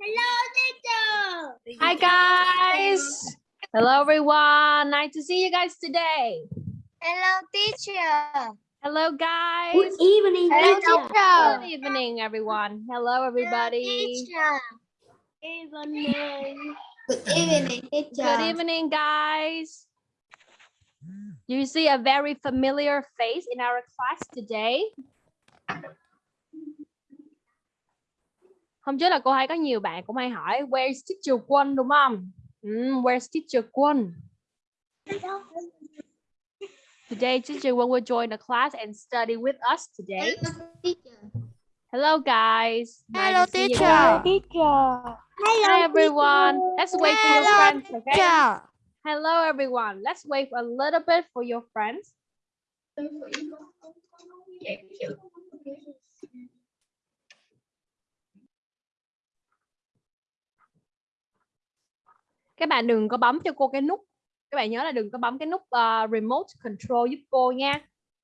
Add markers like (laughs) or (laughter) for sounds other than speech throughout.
Hello, teacher. Hi guys. Hello everyone. Nice to see you guys today. Hello, teacher. Hello guys. Good evening, Hello, teacher. teacher. Good evening everyone. Hello everybody. Teacher. Evening. Good evening, teacher. Good evening guys. You see a very familiar face in our class today. Hôm trước là cô hay có nhiều bạn cũng hay hỏi Where's teacher Quân đúng không? Mm, where's teacher Quân? Today teacher Quân will join the class and study with us today. teacher. Hello guys. Nice Hello, you teacher. guys. Teacher. Hi everyone. Let's wait for your Hello, friends, okay? Teacher. Hello everyone. Let's wait a little bit for your friends. Các bạn đừng có bấm cho cô cái nút. Các bạn nhớ là đừng có bấm cái nút uh, remote control giúp cô nha.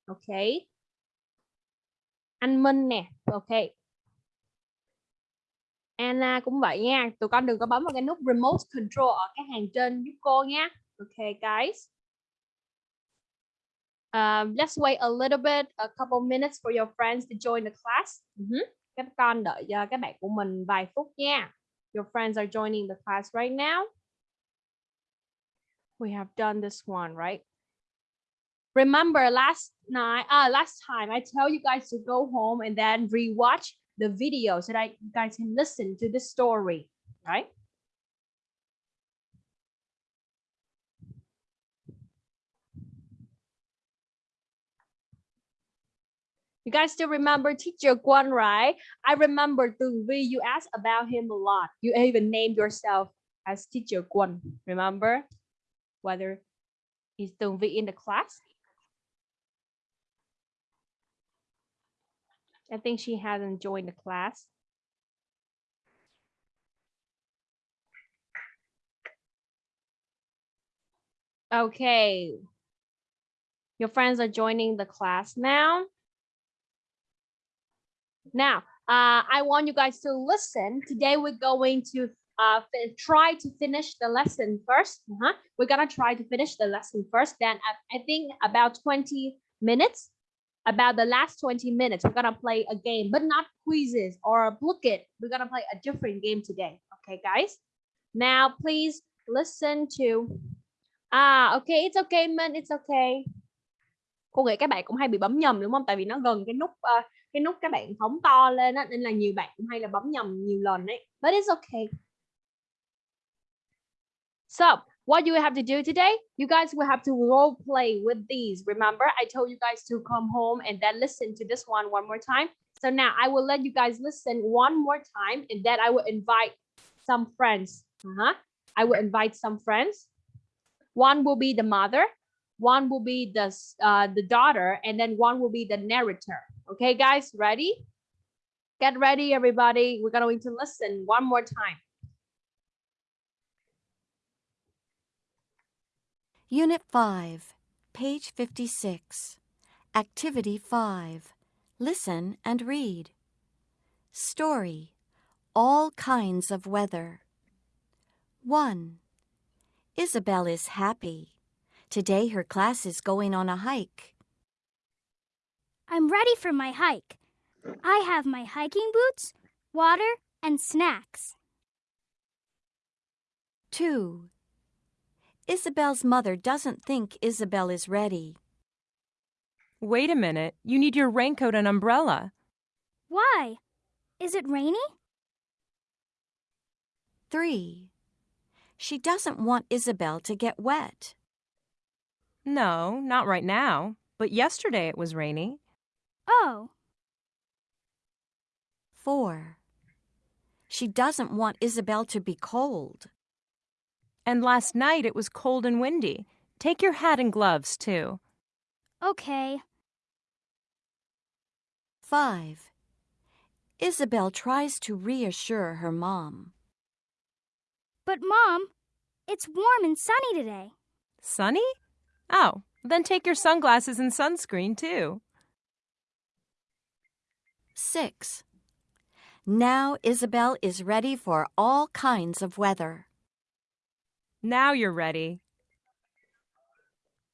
Ok. Anh Minh nè. Ok. Anna cũng vậy nha. Tụi con đừng có bấm vào cái nút remote control ở cái hàng trên giúp cô nha. ok guys. Um, let's wait a little bit, a couple minutes for your friends to join the class. Mhm. Các con đợi cho các bạn của mình vài phút nha. Your friends are joining the class right now. We have done this one, right? Remember last night, uh, last time I tell you guys to go home and then rewatch the video so that you guys can listen to the story, right? You guys still remember teacher Guan, right? I remember Tường Vi, you asked about him a lot. You even named yourself as teacher Guan, remember? Whether is Tường Vi in the class? I think she hasn't joined the class. Okay. Your friends are joining the class now. Now, uh, I want you guys to listen. Today we're going to uh, try to finish the lesson first. Uh-huh. We're gonna try to finish the lesson first. Then I, I think about 20 minutes, about the last 20 minutes, we're gonna play a game, but not quizzes or a book it. We're gonna play a different game today. Okay, guys? Now, please listen to... Ah, okay, it's okay, man, it's okay. Cô nghĩ các bạn cũng hay bị bấm nhầm đúng không? Tại vì nó gần cái nút uh, cái nút các bạn phóng to lên á nên là nhiều bạn cũng hay là bấm nhầm nhiều lần đấy. But it's okay. So, what you have to do today? You guys will have to role play with these. Remember, I told you guys to come home and then listen to this one one more time. So now I will let you guys listen one more time and then I will invite some friends. Uh-huh. I will invite some friends. One will be the mother, one will be the uh, the daughter, and then one will be the narrator. Okay, guys, ready? Get ready, everybody. We're going to listen one more time. Unit 5, page 56. Activity 5. Listen and read. Story. All kinds of weather. 1. Isabel is happy. Today her class is going on a hike. I'm ready for my hike. I have my hiking boots, water, and snacks. 2. Isabel's mother doesn't think Isabel is ready. Wait a minute. You need your raincoat and umbrella. Why? Is it rainy? 3. She doesn't want Isabel to get wet. No, not right now. But yesterday it was rainy. Oh, 4. She doesn't want Isabel to be cold. And last night it was cold and windy. Take your hat and gloves, too. okay. 5. Isabel tries to reassure her mom. But, Mom, it's warm and sunny today. Sunny? Oh, then take your sunglasses and sunscreen, too. 6. Now Isabel is ready for all kinds of weather. Now you're ready.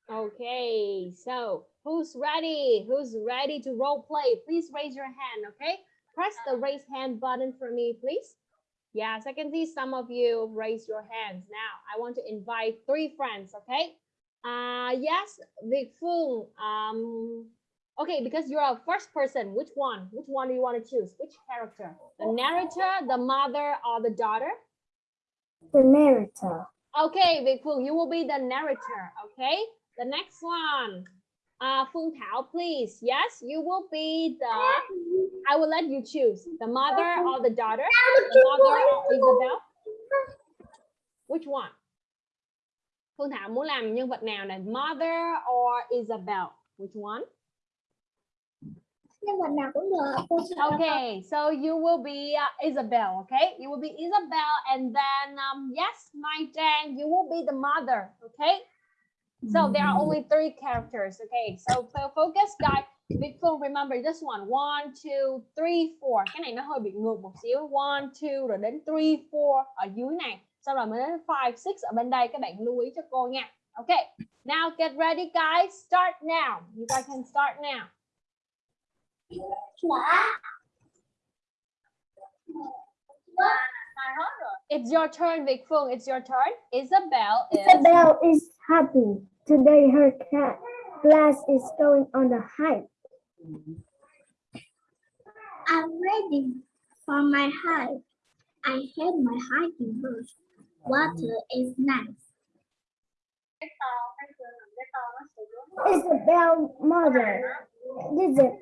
Okay, so who's ready? Who's ready to role play? Please raise your hand, okay? Press the raise hand button for me, please. Yes, I can see some of you raise your hands. Now, I want to invite three friends, okay? Uh, yes, Vic Fung. Um, okay, because you're a first person, which one? Which one do you want to choose? Which character? The narrator, the mother, or the daughter? The narrator. Okay, Việt Phương, you will be the narrator. Okay, the next one. Uh, Phương Thảo, please. Yes, you will be the. I will let you choose the mother or the daughter. The mother or Isabel. Which one? Phương Thảo muốn làm nhân vật nào này? Mother or Isabel? Which one? Nhưng mà nào cũng được. Okay, so you will be uh, Isabel, okay? You will be Isabel, and then um, yes, My Jang, you will be the mother, okay? So there are only three characters, okay? So focus, guys. Big Phương, remember this one. One, two, three, four. Cái này nó hơi bị ngược một xíu. One, two, rồi đến three, four ở dưới này. Sau rồi mới đến five, six ở bên đây. Các bạn lưu ý cho cô nha. Okay, now get ready, guys. Start now. You guys can start now. It's your turn, Vic Phương. It's your turn. Isabel is. Isabel is happy. Today her ca- class is going on a hike. I'm ready for my hike. I have my hiking boots. Water is nice. Isabel mother doesn't,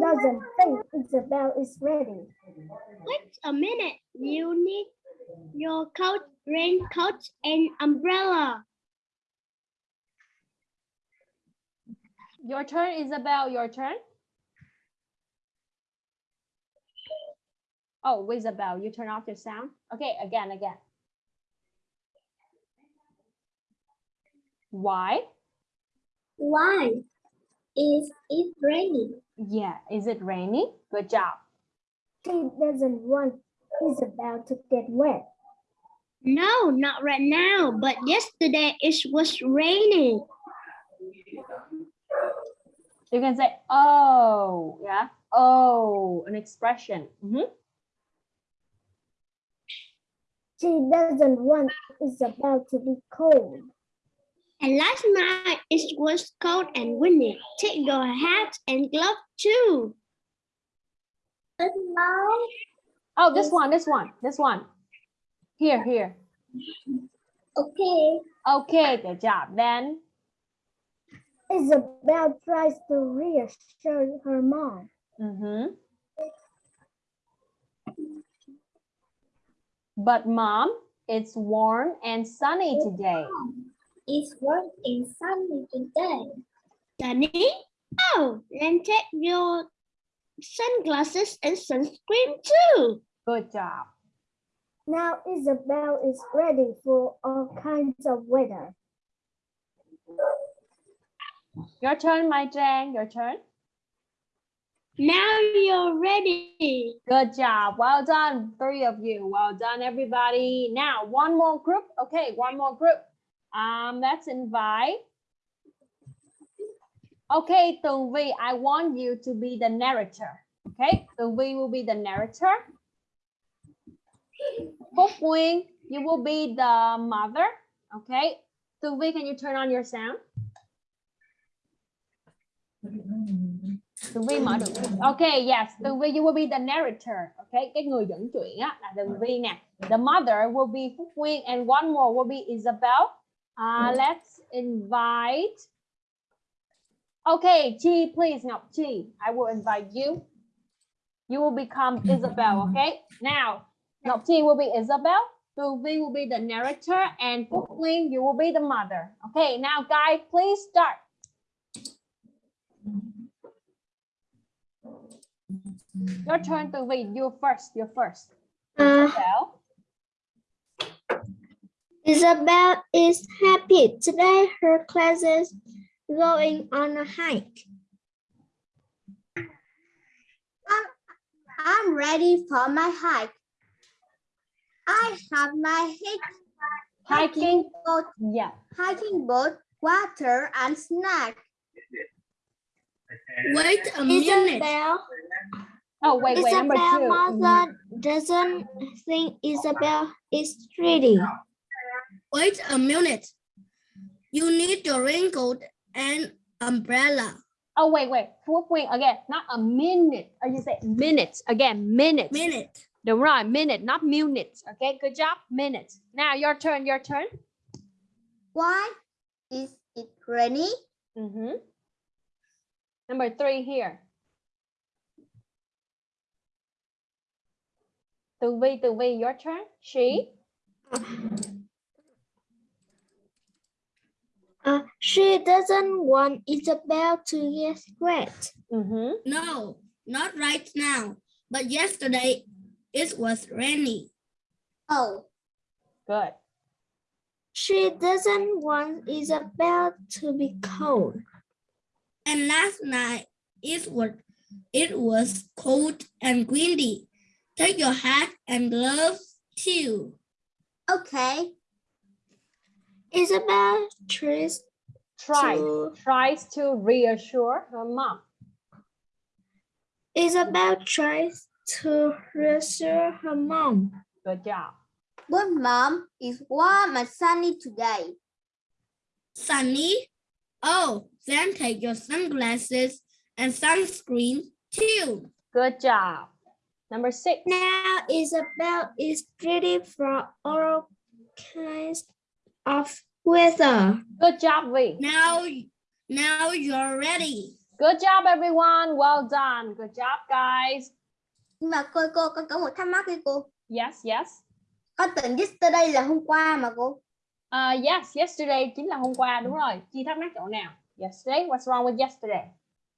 doesn't think Isabel is ready. Wait a minute. You need your coat, raincoat, and umbrella. Your turn, Isabel. Your turn. Oh, Isabel, you turn off your sound. Okay, again, again. Why? Why is it raining? Yeah, is it raining? Good job. She doesn't want Isabel to get wet. No, not right now, but yesterday it was raining. You can say, oh, yeah. Oh, an expression. Mhm. She doesn't want Isabel to be cold. And last night it was cold and windy. Take your hat and glove too. Oh, this one, this one, this one. Here, here. Okay. Okay, good job. Then, Isabel tries to reassure her mom. mhm. But mom, it's warm and sunny today. It's warm and sunny today. Sunny? Oh, then take your sunglasses and sunscreen too. Good job. Now Isabel is ready for all kinds of weather. Your turn, my Jane. Your turn. Now you're ready. Good job. Well done, three of you. Well done, everybody. Now, one more group. Okay, one more group. Um, let's invite. Okay, Tường Vi, I want you to be the narrator. Okay, Tường Vi will be the narrator. Phúc Nguyên, you will be the mother. Okay, Tường Vi, can you turn on your sound? Tường Vi mở được. Okay, yes, Tường Vi, you will be the narrator. Okay, cái người dẫn chuyện á là Tường Vi nè. The mother will be Phúc Nguyên and one more will be Isabel. Uh, let's invite. Okay, Chi, please, Ngọc Chi, I will invite you. You will become Isabel, (laughs) okay? Now, Ngọc Chi will be Isabel. Tường Vi will be the narrator and Phúc Nguyên, you will be the mother. Okay, now guys, please start. Your turn to read. You first. You first. Uh, Isabel. Isabel is happy. Today her class is going on a hike. I'm ready for my hike. I have my hike, hiking boat, yeah hiking boat, water, and snack. Wait a minute. oh wait wait number two Mhm. mother doesn't think Isabel is pretty. Wait a minute. You need your raincoat and umbrella. oh wait wait. Phúc Nguyên again not a minute. Or you say minutes? Again minutes. Minute. đúng rồi minute not minutes okay? Good job. Minutes. Now your turn your turn. Why is it rainy? Mhm. number three here. Tường Vi Tường Vi your turn she Uh, she doesn't want Isabel to get wet. Mhm. No, not right now. But yesterday it was rainy. Oh, good She doesn't want Isabel to be cold. And last night it was it was cold and windy. Take your hat and gloves too. okay. Isabel tries try to tries to reassure her mom Isabel tries to reassure her mom. good job But mom, it's warm and sunny today. Sunny? Oh, then take your sunglasses and sunscreen too. good job number six Now Isabel is ready for all kinds of weather. good job Vi Now, now you're ready. good job everyone well done good job guys Nhưng mà cô cô con có một thắc mắc với cô. yes yes Con tưởng yesterday là hôm qua mà cô. Uh, yes, yesterday chính là hôm qua đúng rồi. Chi thắc mắc chỗ nào? Yesterday, what's wrong with yesterday?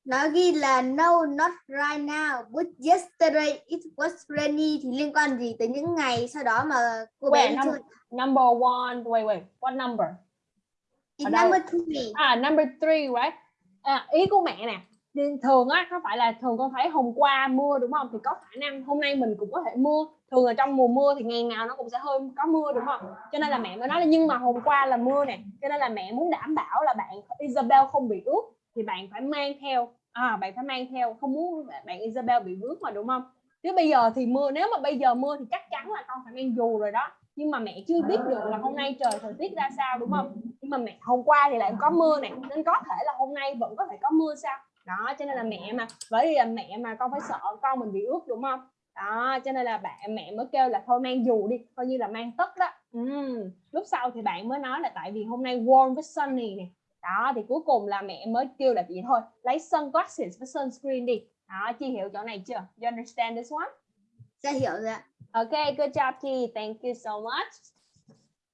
Nó ghi là no not right now but yesterday it was rainy thì liên quan gì tới những ngày sau đó mà cô bé num- chơi. number one, wait, wait, what number? It's number three. À, number three, right? À, ý của mẹ nè, thường á, có phải là thường con thấy hôm qua mưa đúng không? Thì có khả năng hôm nay mình cũng có thể mưa. Thường là trong mùa mưa thì ngày nào nó cũng sẽ hơi có mưa đúng không? Cho nên là mẹ mới nói là nhưng mà hôm qua là mưa nè. Cho nên là mẹ muốn đảm bảo là bạn Isabel không bị ướt thì bạn phải mang theo à bạn phải mang theo không muốn bạn Isabel bị vướng mà đúng không? Chứ bây giờ thì mưa nếu mà bây giờ mưa thì chắc chắn là con phải mang dù rồi đó. Nhưng mà mẹ chưa biết được là hôm nay trời thời tiết ra sao đúng không? Nhưng mà mẹ hôm qua thì lại có mưa này nên có thể là hôm nay vẫn có thể có mưa sao? Đó cho nên là mẹ mà bởi vì là mẹ mà con phải sợ con mình bị ướt đúng không? Đó cho nên là bạn mẹ mới kêu là thôi mang dù đi, coi như là mang tất đó. ừ. Lúc sau thì bạn mới nói là tại vì hôm nay warm với sunny này. Đó thì cuối cùng là mẹ mới kêu là vậy thôi, lấy sunglasses với sunscreen đi. Đó, chi hiểu chỗ này chưa? You understand this one? Sẽ hiểu rồi. Okay, good job, Chi. Thank you so much.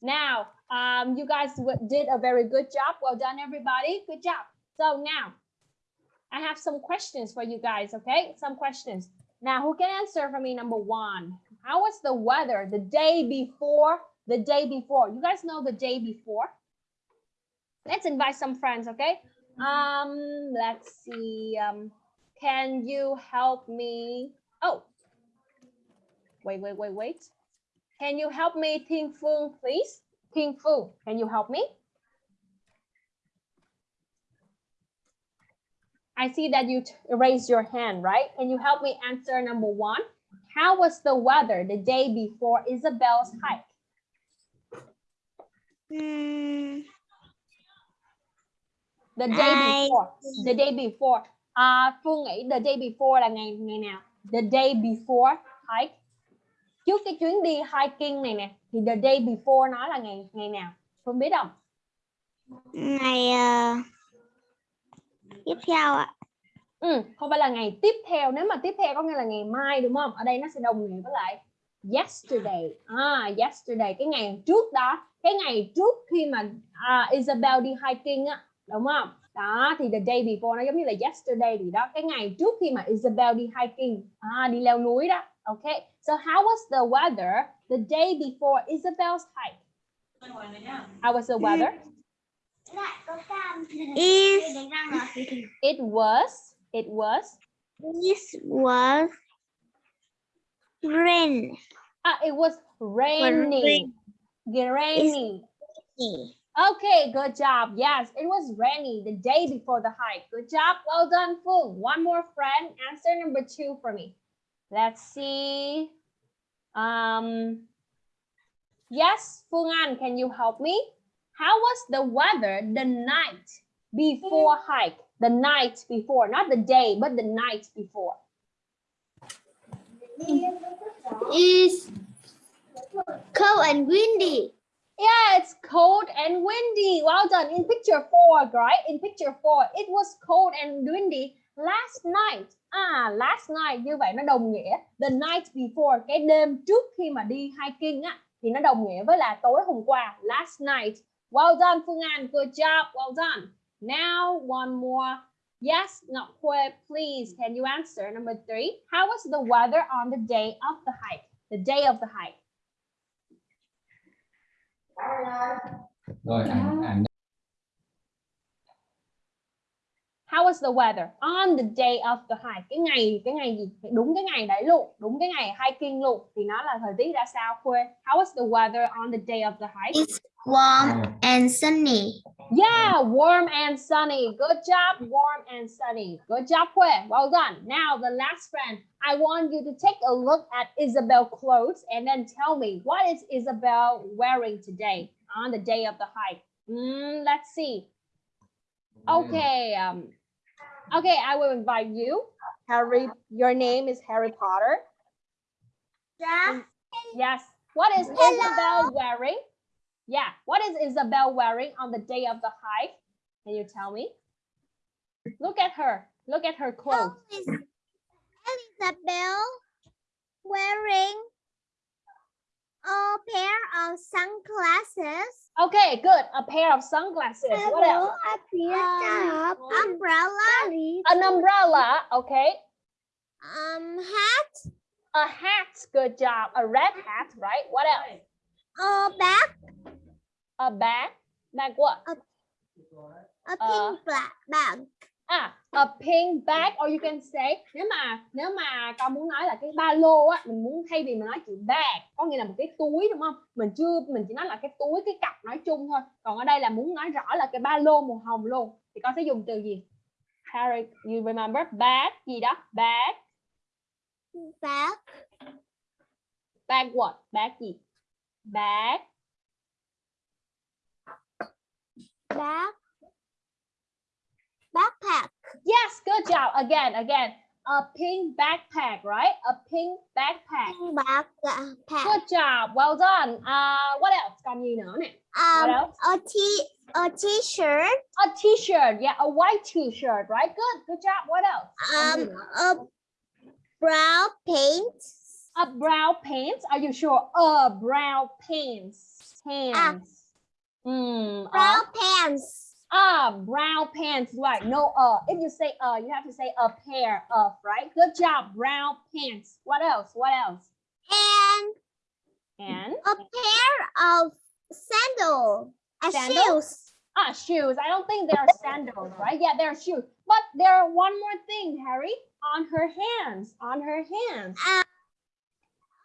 Now, um, you guys did a very good job. Well done, everybody. Good job. So now, I have some questions for you guys, okay? Some questions. Now, who can answer for me? Number one, how was the weather the day before? The day before. You guys know the day before? Let's invite some friends, okay? Um, let's see. Um, can you help me? Oh, wait, wait, wait, wait. Can you help me, Ting Fung, please? Ting Fung, can you help me? I see that you raised your hand, right? Can you help me answer number one? How was the weather the day before Isabel's hike? The day before. The day before. À, Phương nghĩ the day before là ngày ngày nào? The day before hike. Trước cái chuyến đi hiking này nè, thì the day before nó là ngày ngày nào? Phương biết không? Ngày ờ, tiếp theo ạ. Ừ, không phải là ngày tiếp theo. Nếu mà tiếp theo có nghĩa là ngày mai đúng không? Ở đây nó sẽ đồng nghĩa với lại yesterday. À, yesterday cái ngày trước đó, cái ngày trước khi mà à, Isabel đi hiking á, đúng không? Đó thì the day before nó giống như là yesterday thì đó, cái ngày trước khi mà Isabel đi hiking, à, đi leo núi đó. Okay. So how was the weather the day before Isabel's hike? How was the weather? It, It was it was it was Rain. Ah, it was rainy. Rainy. Okay, good job. Yes, it was rainy the day before the hike. Good job. Well done, Phương. One more friend. Answer number two for me. Let's see. Um, yes, Phương An, can you help me? How was the weather the night before hike? The night before, not the day, but the night before. Is cold and windy. Yeah, it's cold and windy. Well done. In picture four, right? In picture four, it was cold and windy last night. À, last night như vậy nó đồng nghĩa the night before, cái đêm trước khi mà đi hiking á thì nó đồng nghĩa với là tối hôm qua, last night. Well done Phương An, good job, well done. Now one more. Yes, Ngọc Khuê, please, can you answer number three? How was the weather on the day of the hike? The day of the hike rồi ảnh ảnh How was the weather on the day of the hike? Cái ngày cái ngày gì? Đúng cái ngày đấy luôn, đúng cái ngày hiking luôn thì nó là thời tiết ra sao Khuê? How was the weather on the day of the hike? It's warm and sunny. Yeah, warm and sunny. Good job, warm and sunny. Good job, Khuê. Well done. Now the last friend. I want you to take a look at Isabel clothes and then tell me what is Isabel wearing today on the day of the hike. Mm, let's see. Okay. Um, okay, I will invite you. Harry, your name is Harry Potter. Yeah. Yes. What is Isabel wearing? Yeah. What is Isabel wearing on the day of the hike? Can you tell me? Look at her. Look at her clothes. is Elizabeth wearing a pair of sunglasses? Okay, good. A pair of sunglasses. What else? a pair of umbrella, An umbrella. Okay. um, hat, A hat. Good job. A red hat, right? What else? a bag, A bag. Bag what? a Uh, pink black bag. À, a pink bag or you can say nếu mà nếu mà con muốn nói là cái ba lô á, mình muốn thay vì mình nói chữ bag có nghĩa là một cái túi đúng không? Mình chưa mình chỉ nói là cái túi cái cặp nói chung thôi. Còn ở đây là muốn nói rõ là cái ba lô màu hồng luôn thì con sẽ dùng từ gì? Harry, you remember bag gì đó? Bag, Bag, bag what? Bag gì? Bag, bag, backpack, yes, good job. Again, again. A pink backpack, right? A pink backpack. pink backpack. Good job. Well done. Uh, what else? Còn gì nữa nè? What Um, else? a t a t-shirt, A t-shirt. Yeah, a white t-shirt, right? Good. Good job. What else? Um, a brown paint, A brown pants. Are you sure? A brown pants. Pants. Mm, brown pants, Ah, brown pants. Right. No, uh. If you say uh, you have to say a pair of, right? Good job. Brown pants. What else? What else? and And a pair of sandal, uh, Sandal? shoes. ah, shoes. I don't think they are sandals, right? Yeah, they're shoes. But there are one more thing, Harry. On her hands. On her hands.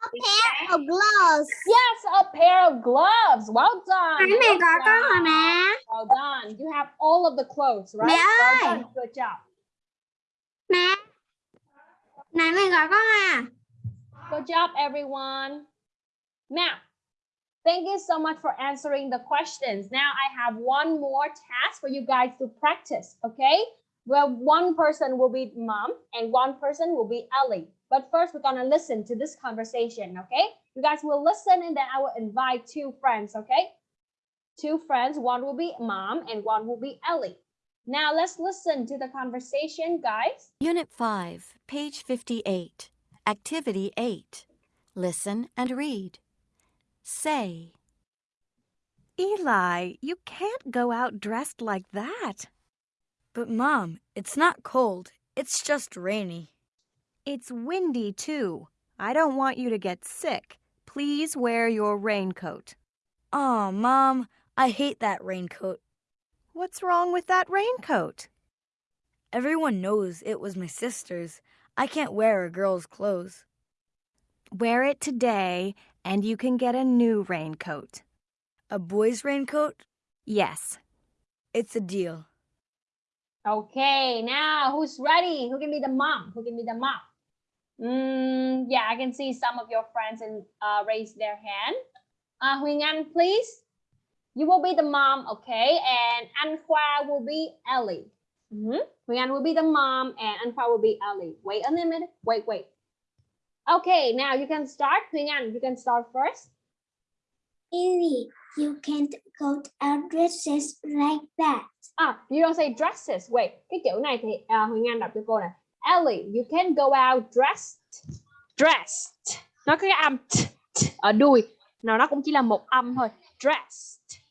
A pair of gloves. Yes, a pair of gloves. Well done. Mẹ Good có con job. Well done. You have all of the clothes, right? Mẹ well done. Good job. Mẹ. Này mẹ gọi con à? Good job, everyone. Now, thank you so much for answering the questions. Now I have one more task for you guys to practice, okay? Well, one person will be mom and one person will be Ellie. But first, we're gonna listen to this conversation, okay? You guys will listen and then I will invite two friends, okay? Two friends, one will be mom and one will be Ellie. Now let's listen to the conversation, guys. Unit 5, page 58. Activity 8. Listen and read. Say, Eli, you can't go out dressed like that. But Mom, it's not cold. It's just rainy. It's windy too. I don't want you to get sick. Please wear your raincoat. Oh, Mom, I hate that raincoat. What's wrong with that raincoat? Everyone knows it was my sister's. I can't wear a girl's clothes. Wear it today and you can get a new raincoat. A boy's raincoat? Yes. It's a deal. Okay, now who's ready? Who can be the mom? Who can be the mom? Mm, yeah, I can see some of your friends and uh, raise their hand. Uh, Huỳnh Anh, please. You will be the mom, okay? And Anh Khoa will be Ellie. Mhm. Huỳnh Anh will be the mom and Anh Khoa will be Ellie. Wait a minute. Wait, wait. Okay, now you can start. Huỳnh Anh, you can start first. Ellie, you can't go out dresses like that. Ah, you don't say dresses. Wait, cái chữ này thì uh, Huỳnh Anh đọc cho cô nè. Ellie, you can go out dressed. Dressed. Nó có cái âm t, t ở đuôi. Nào nó cũng chỉ là một âm thôi. Dressed.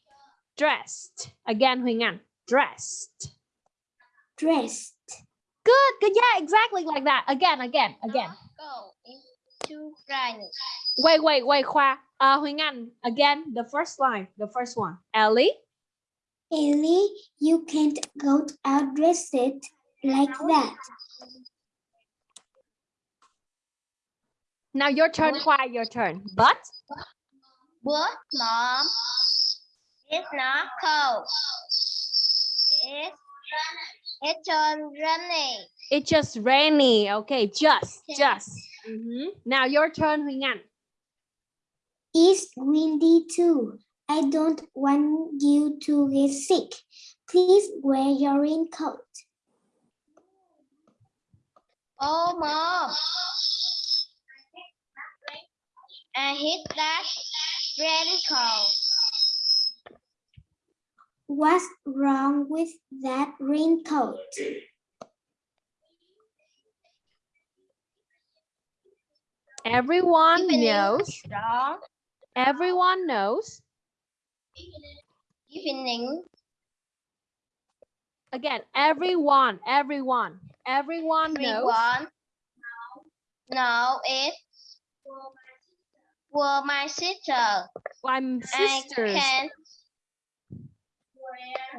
Dressed. Again Huỳnh Anh. Dressed. Dressed. Good, good. Yeah, exactly like that. Again, again, again. Go into rain. Wait, wait, wait, Khoa. Uh, Huỳnh Anh, again, the first line, the first one. Ellie, Ellie, you can't go out dressed like that. Now your turn, Khoa, your turn. But, But mom, it's not cold. It's it's on running. It's just rainy. Okay, just, just. Mhm. Now your turn, Huỳnh Anh. It's windy too. I don't want you to get sick. Please wear your raincoat. Oh, mom. I hate that raincoat. What's wrong with that raincoat? Everyone Evening. knows. Wrong. Everyone knows. Evening. Again, everyone, everyone, everyone knows. Everyone. No, it's for my sister. I'm sisters. I can't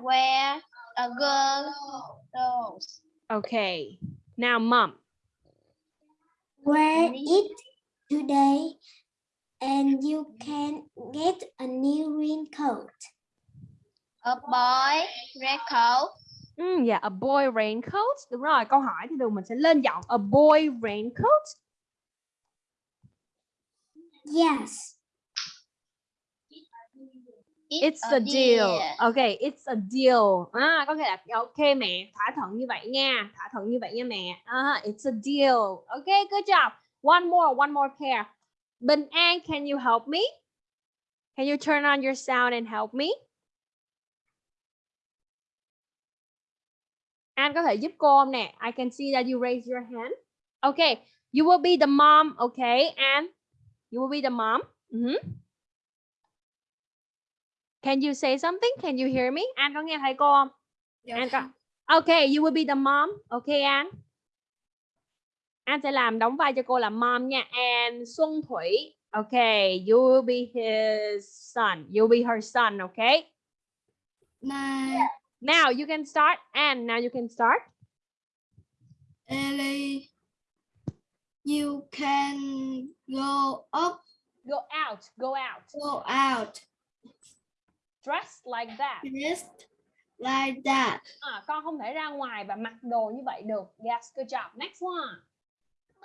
wear a girl clothes. Okay. Now, mom. Wear it today and you can get a new raincoat. A boy raincoat. Mm, yeah, a boy raincoat. Đúng rồi, câu hỏi thì thường mình sẽ lên giọng a boy raincoat. Yes. It's a deal. Okay, it's a deal. À, có thể là ok mẹ, thỏa thuận như vậy nha, thỏa thuận như vậy nha mẹ. À, it's a deal. Okay, good job. One more, one more pair. Bình An, can you help me? Can you turn on your sound and help me? An có thể giúp cô không nè? I can see that you raise your hand. Okay, you will be the mom, okay? And you will be the mom. Mhm. Can you say something? Can you hear me? An có nghe thấy cô không? An có. Okay, you will be the mom. Okay, An. An sẽ làm đóng vai cho cô là mom nha. And Xuân Thủy. Okay, you will be his son. You'll be her son, okay? My Now you can start. And now you can start. Ellie, you can go up, Go out. Go out. go out, Dress like that. just like that. À, con không thể ra ngoài và mặc đồ như vậy được. Yes, good job. Next one.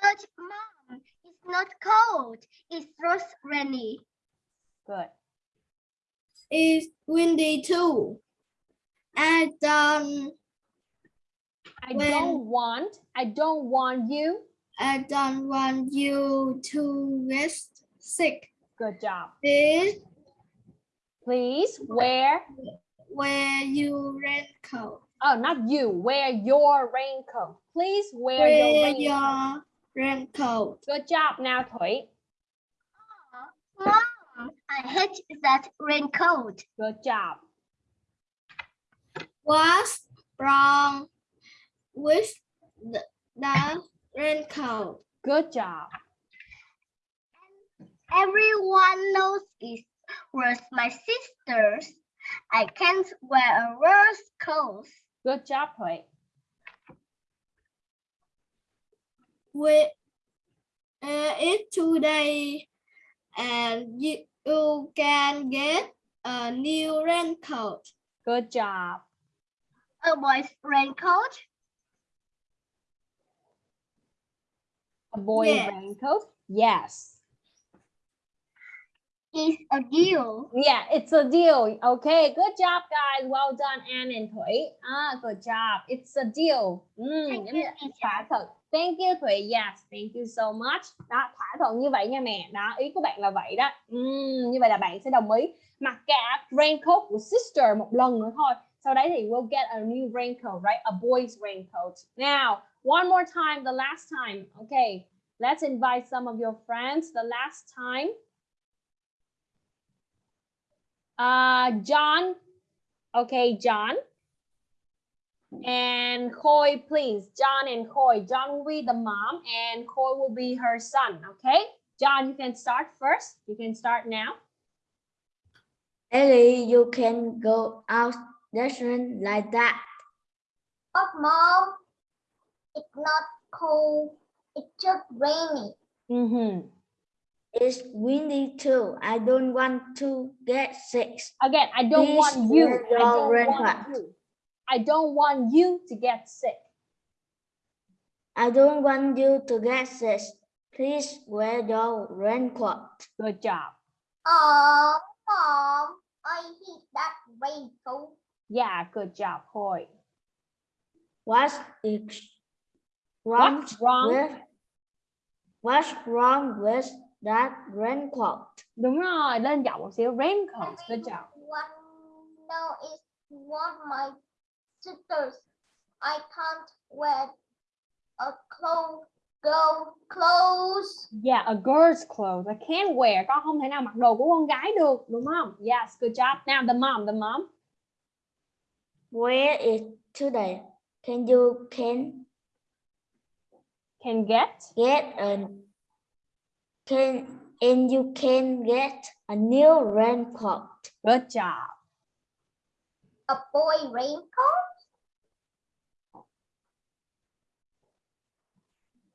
But mom, it's not cold. It's just rainy. Good. It's windy too. I don't, um, I When- don't want. I don't want you. I don't want you to get sick. Good job. Please Please wear. wear your raincoat. Oh, not you. Wear your raincoat. Please wear, your Wear raincoat. your raincoat. Good job. Now, Thủy. Mom, I hate that raincoat. Good job. What's wrong with the, the raincoat? Good job. Everyone knows it was my sister's. I can't wear a worse clothes. Good job, Thủy. With uh, it today and you, you can get a new raincoat. Good job. A boy's raincoat. A boy Yes. raincoat. Yes. is a deal. Yeah, it's a deal. Okay, good job, guys. Well done, Anne and Thủy. Ah, good job. It's a deal. Mm, Thank you, thỏa thuận. Thank you, Thủy. Yes, thank you so much. Đó, thỏa thuận như vậy nha mẹ. Đó, ý của bạn là vậy đó. Mm, như vậy là bạn sẽ đồng ý mặc cả raincoat của sister một lần nữa thôi. Sau đấy thì we'll get a new raincoat, right? A boy's raincoat. Now, one more time, the last time. Okay, let's invite some of your friends. The last time. Uh, John. Okay, John. And Khoi, please. John and Khoi. John will be the mom and Khoi will be her son. Okay. John, you can start first. You can start now. Ellie, you can go out restaurant like that. But mom, it's not cold. It's just rainy. Mm-hmm. It's windy too. I don't want to get sick. Again, I don't Please want you. I don't want you. I don't want you to get sick. I don't want you to get sick. Please wear your raincoat. Good job. Oh, mom, I hate that raincoat. Yeah, good job, Khoi. What is wrong What's wrong? with What's wrong with that raincoat? Đúng rồi, lên giọng một xíu. Raincoat. Good job. One, no, it's one my sisters. I can't wear a clothes, go clothes. Yeah, a girl's clothes. I can't wear. Con không thể nào mặc đồ của con gái được, đúng không? Yes, good job. Now the mom, the mom. Where is today? Can you can Can get. get a can and you can get a new raincoat? Good job. A boy raincoat.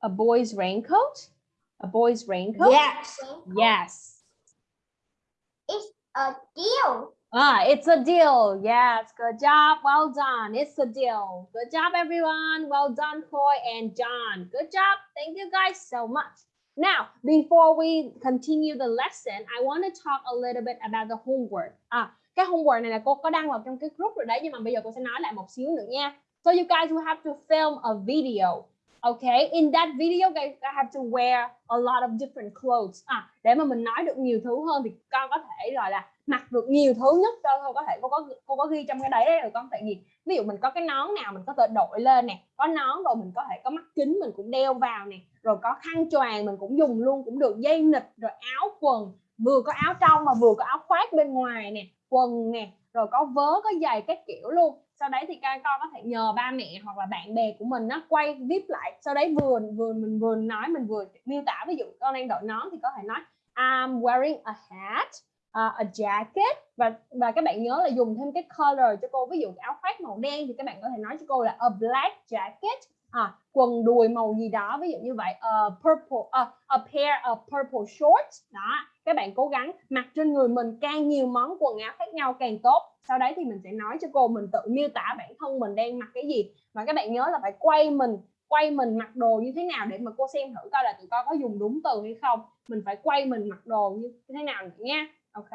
A boy's raincoat. A boy's raincoat. Yes. raincoat. Yes. It's a deal. Ah, it's a deal. Yes, good job. Well done. It's a deal. Good job, everyone. Well done, Koi and John. Good job. Thank you guys so much. Now, before we continue the lesson, I want to talk a little bit about the homework. À, cái homework này là cô có đăng vào trong cái group rồi đấy, nhưng mà bây giờ cô sẽ nói lại một xíu nữa nha. So you guys will have to film a video. Okay, in that video, guys have to wear a lot of different clothes. À, để mà mình nói được nhiều thứ hơn thì con có thể gọi là mặc được nhiều thứ nhất, cho thôi có thể, cô có cô có ghi trong cái đấy đấy, rồi con thể gì ví dụ mình có cái nón nào mình có thể đội lên nè, có nón rồi mình có thể, có mắt kính mình cũng đeo vào nè, rồi có khăn choàng mình cũng dùng luôn, cũng được dây nịt, rồi áo quần, vừa có áo trong mà vừa có áo khoác bên ngoài nè, quần nè, rồi có vớ, có giày các kiểu luôn. Sau đấy thì các con có thể nhờ ba mẹ hoặc là bạn bè của mình nó quay clip lại. Sau đấy vừa vừa mình, vừa nói, mình vừa miêu tả, ví dụ con đang đội nón thì có thể nói, I'm wearing a hat uh, a jacket. Và và các bạn nhớ là dùng thêm cái color cho cô. Ví dụ áo khoác màu đen thì các bạn có thể nói cho cô là a black jacket. À, quần đùi màu gì đó ví dụ như vậy. A purple uh, a pair of purple shorts. Đó các bạn cố gắng mặc trên người mình càng nhiều món quần áo khác nhau càng tốt. Sau đấy thì mình sẽ nói cho cô mình tự miêu tả bản thân mình đang mặc cái gì. Và các bạn nhớ là phải quay mình quay mình mặc đồ như thế nào để mà cô xem thử coi là tụi con có dùng đúng từ hay không. Mình phải quay mình mặc đồ như thế nào nữa nha ok.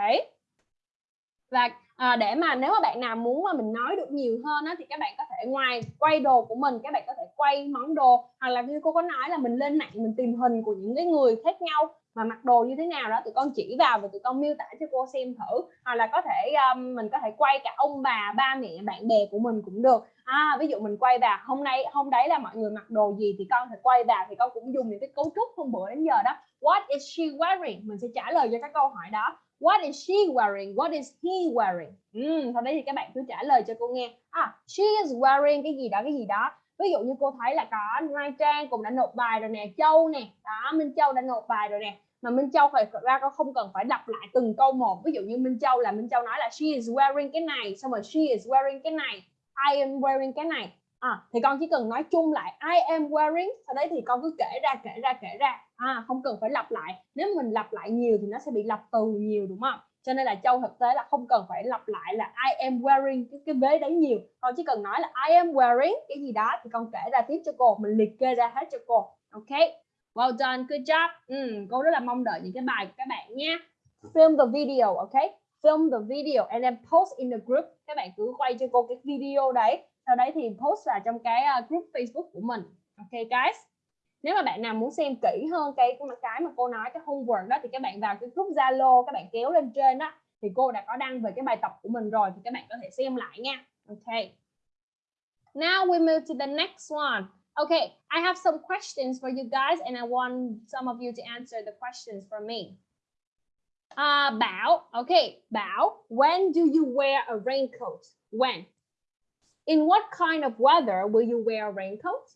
Và à, để mà nếu mà bạn nào muốn mà mình nói được nhiều hơn á, thì các bạn có thể ngoài quay đồ của mình các bạn có thể quay món đồ hoặc là như cô có nói là mình lên mạng mình tìm hình của những cái người khác nhau mà mặc đồ như thế nào đó tụi con chỉ vào và tụi con miêu tả cho cô xem thử. Hoặc là có thể um, mình có thể quay cả ông bà ba mẹ bạn bè của mình cũng được. À, ví dụ mình quay vào hôm nay hôm đấy là mọi người mặc đồ gì thì con thể quay vào. Thì con cũng dùng những cái cấu trúc hôm bữa đến giờ đó. What is she wearing? Mình sẽ trả lời cho các câu hỏi đó. What is she wearing? What is he wearing? Ừ, sau đấy thì các bạn cứ trả lời cho cô nghe. À, she is wearing cái gì đó, cái gì đó. Ví dụ như cô thấy là có Mai Trang cũng đã nộp bài rồi nè, Châu nè, đó, Minh Châu đã nộp bài rồi nè. Mà Minh Châu phải ra cô không cần phải đọc lại từng câu một. Ví dụ như Minh Châu là Minh Châu nói là she is wearing cái này, xong rồi she is wearing cái này, I am wearing cái này à, thì con chỉ cần nói chung lại I am wearing sau đấy thì con cứ kể ra kể ra kể ra. À, không cần phải lặp lại. Nếu mình lặp lại nhiều thì nó sẽ bị lặp từ nhiều đúng không? Cho nên là châu thực tế là không cần phải lặp lại là I am wearing cái cái vế đấy nhiều. Con chỉ cần nói là I am wearing cái gì đó thì con kể ra tiếp cho cô mình liệt kê ra hết cho cô. Ok? Well done good job. Ừ, cô rất là mong đợi những cái bài của các bạn nha film the video ok? Film the video and then post in the group. Các bạn cứ quay cho cô cái video đấy sau đấy thì post vào trong cái ờ, group Facebook của mình. Ok guys. Nếu mà bạn nào muốn xem kỹ hơn cái cái mà cô nói cái homework đó thì các bạn vào cái group Zalo các bạn kéo lên trên đó thì cô đã có đăng về cái bài tập của mình rồi thì các bạn có thể xem lại nha. Ok. Now we move to the next one. Okay I have some questions for you guys and I want some of you to answer the questions for me. Uh, Bảo. Okay Bảo when do you wear a raincoat? When? In what kind of weather will you wear a raincoat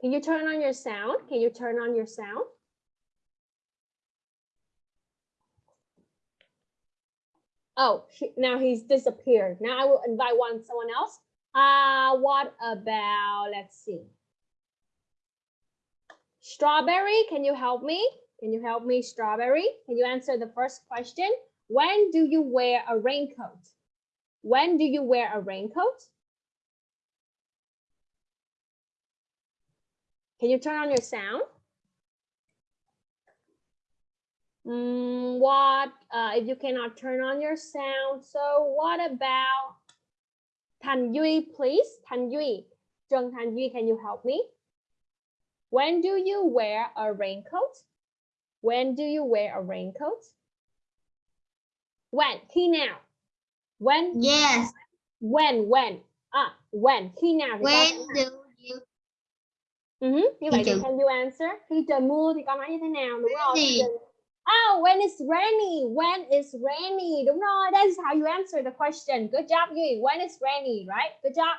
Can you turn on your sound? Can you turn on your sound? Oh, now he's disappeared. Now I will invite one someone else. Uh, what about, let's see. Strawberry, can you help me? Can you help me, Strawberry? Can you answer the first question? When do you wear a raincoat? When do you wear a raincoat? Can you turn on your sound? Mm, what uh, if you cannot turn on your sound? So what about Thành Duy, please? Thành Duy, Trần Thành Duy, can you help me? When do you wear a raincoat? When do you wear a raincoat? When? Khi nào? When? Yes. When? When? À, when? Khi nào? thì When do you Ừ, hứ, như vậy thì can you answer? Khi trời mưa thì con nói như thế nào đúng không? Rainy. Oh, when it's rainy. When it's rainy. Đúng rồi. That is how you answer the question. Good job, Yui. When it's rainy, right? Good job.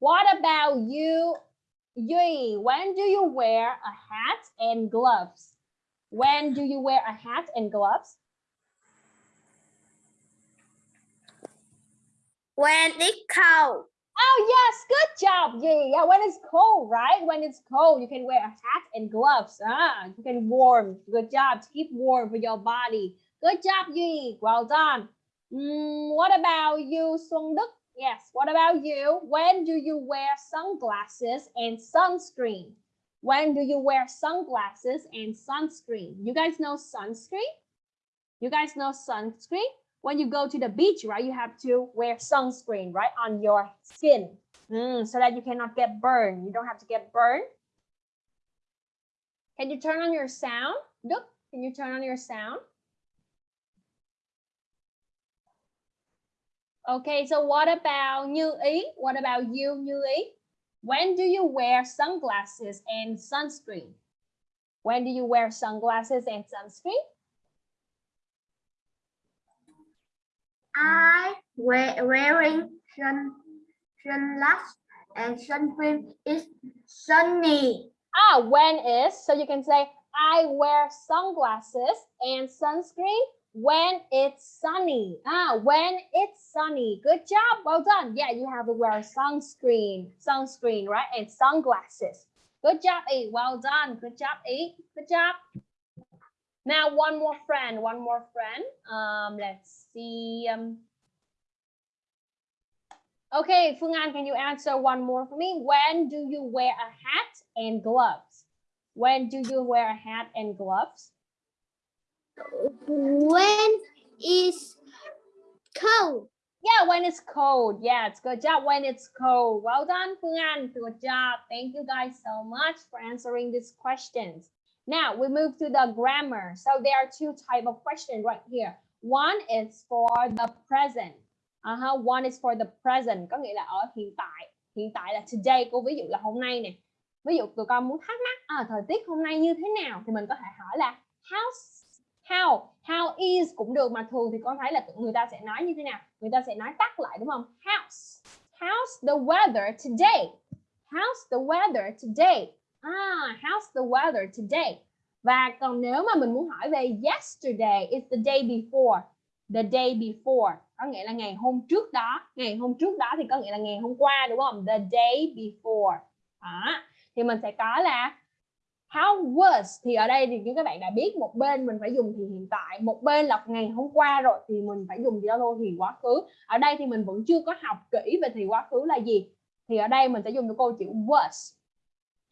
What about you, Yui? When do you wear a hat and gloves? When do you wear a hat and gloves? When it's cold. Oh yes, good job, Yi. Yeah, when it's cold, right? When it's cold, you can wear a hat and gloves. Ah, you can warm. Good job keep warm for your body. Good job, Yi. Well done. Mm, what about you, Đức? Yes. What about you? When do you wear sunglasses and sunscreen? When do you wear sunglasses and sunscreen? You guys know sunscreen? You guys know sunscreen? When you go to the beach, right, you have to wear sunscreen, right, on your skin Mm, so that you cannot get burned. You don't have to get burned. Can you turn on your sound? Đức, can you turn on your sound? Okay, so what about Như? What about you, Như? When do you wear sunglasses and sunscreen? When do you wear sunglasses and sunscreen? I wear wearing sun sunglasses and sunscreen is sunny. Ah, when is, so you can say, I wear sunglasses and sunscreen when it's sunny. Ah, when it's sunny. Good job. Well done. Yeah, you have to wear sunscreen, sunscreen, right? And sunglasses. Good job, E. Well done. Good job, E. Good job. Now, one more friend, one more friend. Um, let's see. Um, okay, Phương An, can you answer one more for me? When do you wear a hat and gloves? When do you wear a hat and gloves? When is cold. Yeah, when it's cold. Yeah, it's good job when it's cold. Well done, Phương An. Good job. Thank you guys so much for answering these questions. Now we move to the grammar. So there are two type of question right here. One is for the present. Uh-huh. One is for the present, có nghĩa là ở hiện tại. Hiện tại là today, cô ví dụ là hôm nay nè. Ví dụ tụi con muốn thắc mắc, à, thời tiết hôm nay như thế nào thì mình có thể hỏi là how's how how is cũng được mà thường thì con thấy là người ta sẽ nói như thế nào người ta sẽ nói tắt lại đúng không how's how's the weather today how's the weather today ah how's the weather today? Và còn nếu mà mình muốn hỏi về yesterday it's the day before? The day before. Có nghĩa là ngày hôm trước đó. Ngày hôm trước đó thì có nghĩa là ngày hôm qua, đúng không? The day before. Đó. thì mình sẽ có là, how was? Thì ở đây thì như các bạn đã biết, một bên mình phải dùng thì hiện tại, một bên là ngày hôm qua rồi thì mình phải dùng gì đó thôi, thì quá khứ. Ở đây thì mình vẫn chưa có học kỹ về thì quá khứ là gì. Thì ở đây mình sẽ dùng cho câu chữ was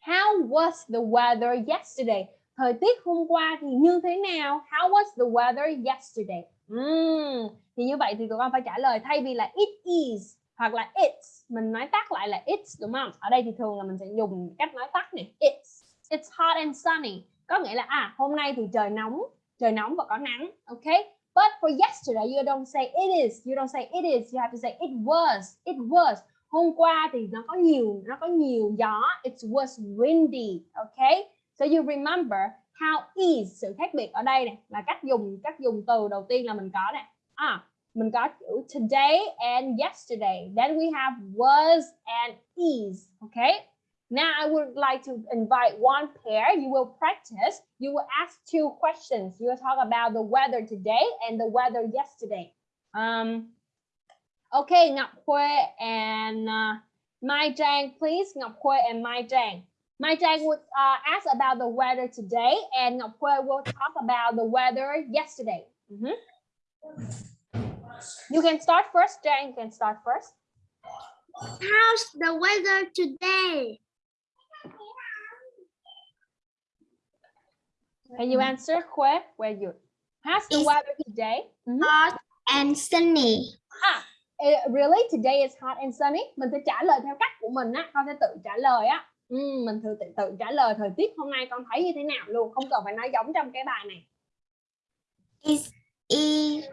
how was the weather yesterday? Thời tiết hôm qua thì như thế nào? How was the weather yesterday? Mm. thì như vậy thì tụi con phải trả lời thay vì là it is hoặc là it's. Mình nói tắt lại là it's, đúng không? Ở đây thì thường là mình sẽ dùng cách nói tắt này, it's. It's hot and sunny. Có nghĩa là à hôm nay thì trời nóng trời nóng và có nắng Okay. but for yesterday, you don't say it is. You don't say it is. You have to say it was it was hôm qua thì nó có nhiều, nó có nhiều gió. It was windy, okay. so you remember how is, sự khác biệt ở đây này, là cách dùng cách dùng từ đầu tiên là mình có này à mình có chữ today and yesterday. Then we have was and is, okay? Now I would like to invite one pair. You will practice. You will ask two questions. You will talk about the weather today and the weather yesterday. Um okay Ngọc and uh, Mai Trang please Ngọc and Mai Trang Mai Trang would uh, ask about the weather today, and Ngọc will talk about the weather yesterday. Mhm. You can start first, Jane. You can start first. How's the weather today? Can you answer, Khuê? Where you? How's the Is- weather today? Mhm. hot and sunny Ah, really? Today is hot and sunny. Mình sẽ trả lời theo cách của mình á. Con sẽ tự trả lời á. Ừ, mình thử tự, tự trả lời thời tiết hôm nay con thấy như thế nào luôn. Không cần phải nói giống trong cái bài này. is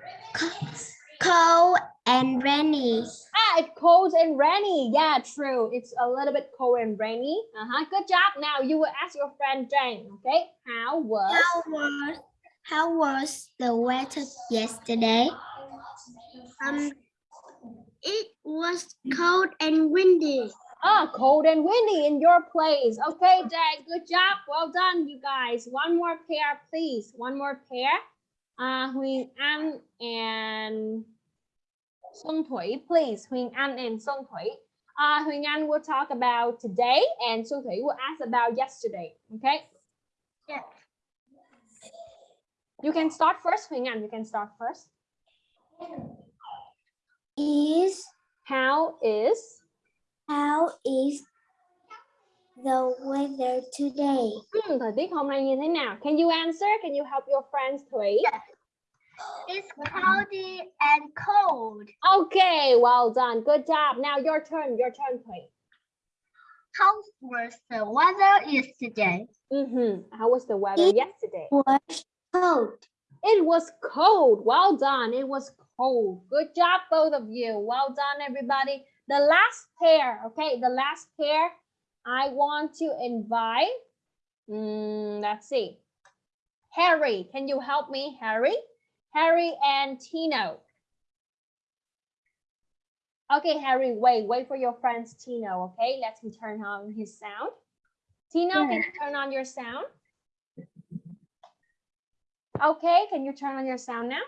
cold and rainy Ah, it's cold and rainy. Yeah, true. It's a little bit cold and rainy. Uh-huh. Good job. Now you will ask your friend Jane. Okay. How was? how was how was the weather yesterday Um, it was cold and windy. Ah, cold and windy in your place. Okay, Jane. Good job. Well done, you guys. One more pair, please. One more pair. Uh, Huỳnh An and Xuân Thủy, please. Huỳnh An and Xuân Thủy. Uh, Huỳnh An will talk about today, and Xuân Thủy will ask about yesterday. Okay. Yeah. You can start first, Huỳnh An. You can start first. Is How is how is the weather today Hmm, thời tiết hôm nay như thế nào? Can you answer? Can you help your friends, Thủy? It's cloudy and cold. Okay, well done. Good job. Now your turn. Your turn, Thủy. How was the weather yesterday? Mm-hmm. How was the weather It- yesterday? was cold It was cold. Well done. It was cold. Good job, both of you. Well done, everybody. The last pair, okay, the last pair, I want to invite, mm, let's see, Harry. Can you help me, Harry? Harry and Tino. Okay, Harry, wait, wait for your friends, Tino, okay? Let him turn on his sound. Tino, can you turn on your sound? Okay, can you turn on your sound now?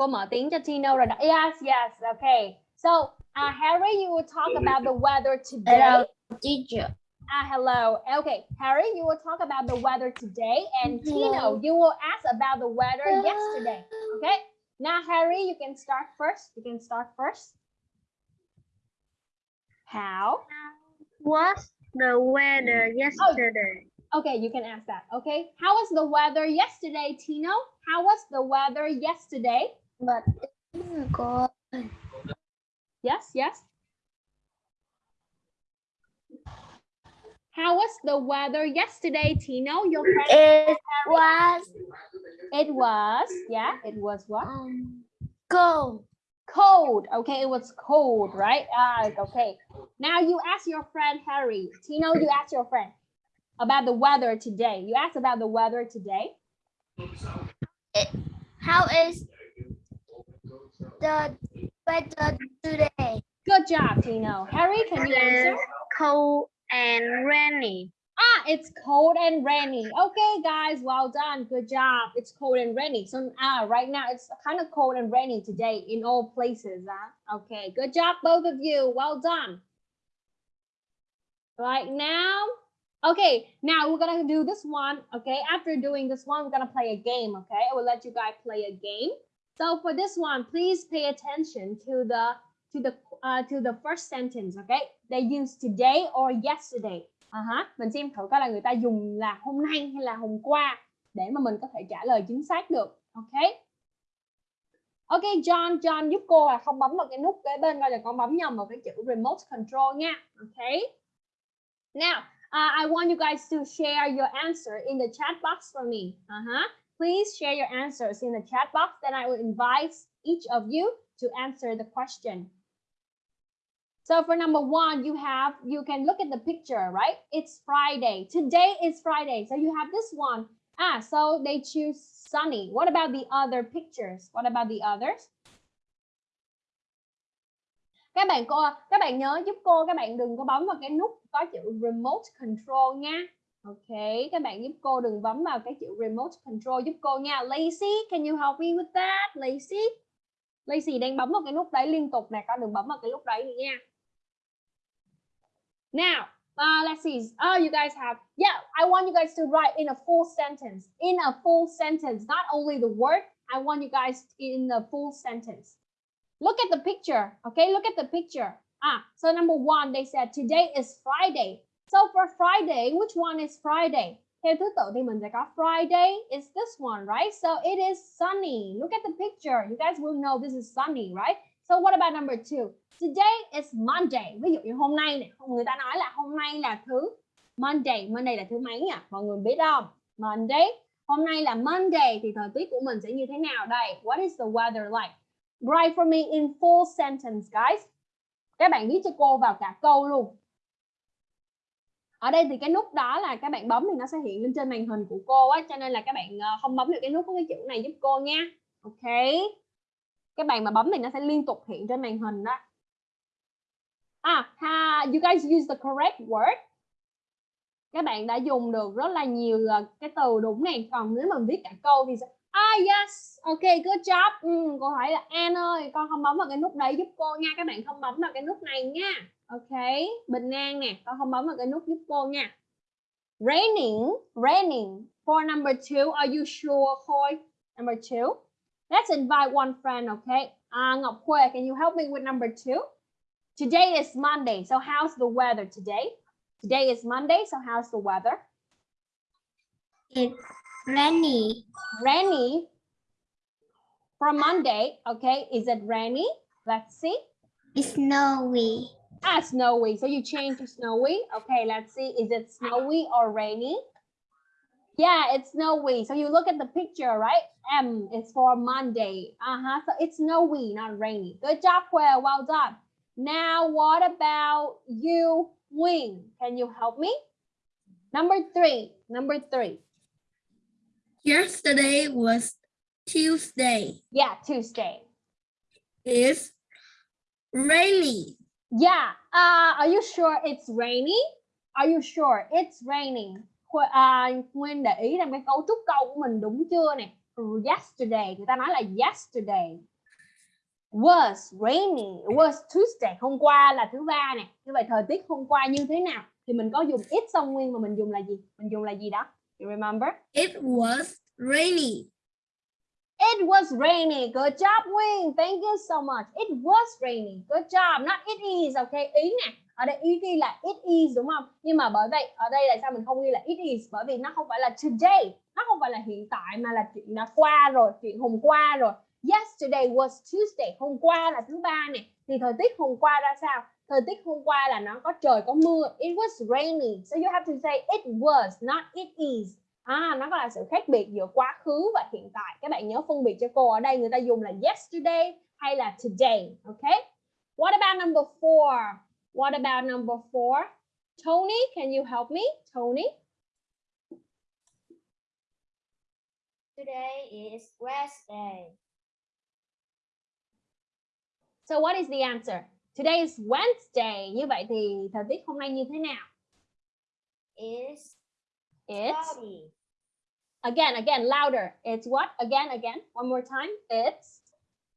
Cô mở tiếng cho Tino rồi đó. Yes, yes, okay. So, uh, Harry, you will talk about the weather today. Hello, teacher Ah, hello. Okay, Harry, you will talk about the weather today, and Tino, you will ask about the weather yesterday. Okay. Now, Harry, you can start first. You can start first. How? Was the weather yesterday? Okay, you can ask that. Okay. How was the weather yesterday, Tino? How was the weather yesterday? But cold Yes, yes. How was the weather yesterday, Tino? Your friend? it was It was, yeah, it was what? um, cold Cold. Okay, it was cold, right? Ah, okay. Now you ask your friend Harry. Tino, you ask your friend about the weather today. You ask about the weather today. how is the weather today Good job, Tino. Harry, can you answer? Cold and rainy. Ah, it's cold and rainy. Okay, guys, well done. Good job. It's cold and rainy. So ah, right now it's kind of cold and rainy today in all places. Huh? Okay, good job, both of you. Well done. Right now, okay, now we're gonna do this one. Okay, after doing this one, we're gonna play a game. Okay, I will let you guys play a game. So for this one, please pay attention to the to the uh, to the first sentence. Okay, they use today or yesterday. Uh-huh. mình xem thử coi là người ta dùng là hôm nay hay là hôm qua để mà mình có thể trả lời chính xác được. Okay? Ok John, John giúp cô là không bấm vào cái nút kế bên coi là con bấm nhầm vào cái chữ remote control nha. Okay? Now, uh, I want you guys to share your answer in the chat box for me. Uh-huh. Please share your answers in the chat box. Then I will invite each of you to answer the question. So for number one, you have, you can look at the picture, right? It's Friday. Today is Friday. So you have this one. Ah, so they choose sunny. What about the other pictures? What about the others? Các bạn cô, các bạn nhớ giúp cô, các bạn đừng có bấm vào cái nút có chữ remote control nha. Ok, các bạn giúp cô đừng bấm vào cái chữ remote control giúp cô nha. Lazy, can you help me with that? Lazy, Lazy đang bấm vào cái nút đấy liên tục nè, con đừng bấm vào cái nút đấy nữa nha. Now, uh, let's see. Oh, you guys have, yeah, I want you guys to write in a full sentence. In a full sentence, not only the word, I want you guys in a full sentence. Look at the picture, okay? Look at the picture. Ah, so number one, they said today is Friday. So for Friday, which one is Friday? Theo thứ tự thì mình sẽ có Friday is this one, right? So it is sunny. Look at the picture. You guys will know this is sunny, right? So what about number two? Today is Monday. Ví dụ như hôm nay này, người ta nói là hôm nay là thứ Monday. Monday là thứ mấy nhỉ? Mọi người biết không? Monday. Hôm nay là Monday thì thời tiết của mình sẽ như thế nào đây? What is the weather like? Write for me in full sentence, guys. Các bạn viết cho cô vào cả câu luôn. Ở đây thì cái nút đó là các bạn bấm thì nó sẽ hiện lên trên màn hình của cô á, cho nên là các bạn ờ, không bấm được cái nút có cái chữ này giúp cô nha. Ok. Các bạn mà bấm thì nó sẽ liên tục hiện trên màn hình đó. À, ha, you guys use the correct word. Các bạn đã dùng được rất là nhiều ờ, cái từ đúng này. Còn nếu mà viết cả câu thì Ah yes, ok, good job. Ừ, cô hỏi là An ơi, con không bấm vào cái nút đấy giúp cô nha. Các bạn không bấm vào cái nút này nha. Ok, Bình An nè, con không bấm vào cái nút giúp cô nha. Raining, raining. For number two, are you sure, Khôi? Number two. Let's invite one friend, okay? Uh, Ngọc Khuê, can you help me with number two? Today is Monday, so how's the weather today? Today is Monday, so how's the weather? It's rainy. Rainy. For Monday, okay, is it rainy? Let's see. It's snowy. Ah, snowy. So you change to snowy. Okay, let's see. Is it snowy or rainy? Yeah, it's snowy. So you look at the picture, right? M is for Monday. Uh-huh. So it's snowy, not rainy. Good job, Quail. Well done. Now, what about you, Wing? Can you help me? Number three. Number three. Yesterday was Tuesday. Yeah, Tuesday. It's rainy. Yeah. Uh, are you sure it's rainy? Are you sure it's raining? À, Nguyên để ý rằng cái cấu trúc câu của mình đúng chưa nè? Ừ, Yesterday, người ta nói là yesterday was rainy, it was Tuesday. Hôm qua là thứ ba nè. Như vậy thời tiết hôm qua như thế nào? Thì mình có dùng it xong Nguyên mà mình dùng là gì? Mình dùng là gì đó? You remember? It was rainy. It was rainy. Good job, Wing. Thank you so much. It was rainy. Good job. Not it is. Okay. Ý nè. Ở đây ý ghi là it is đúng không? Nhưng mà bởi vậy ở đây là sao mình không ghi là it is? Bởi vì nó không phải là today. Nó không phải là hiện tại mà là chuyện đã qua rồi. Chuyện hôm qua rồi. Yesterday was Tuesday. Hôm qua là thứ ba nè. Thì thời tiết hôm qua ra sao? Thời tiết hôm qua là nó có trời có mưa. It was rainy. So you have to say it was, not it is. À, nó có là sự khác biệt giữa quá khứ và hiện tại. Các bạn nhớ phân biệt cho cô ở đây người ta dùng là yesterday hay là today. Okay? What about number four? What about number four? Tony, can you help me? Tony? Today is Wednesday. So what is the answer? Today is Wednesday. Như vậy thì thời tiết hôm nay như thế nào? It's It's cloudy. again, again, louder. It's what? Again, again. One more time. It's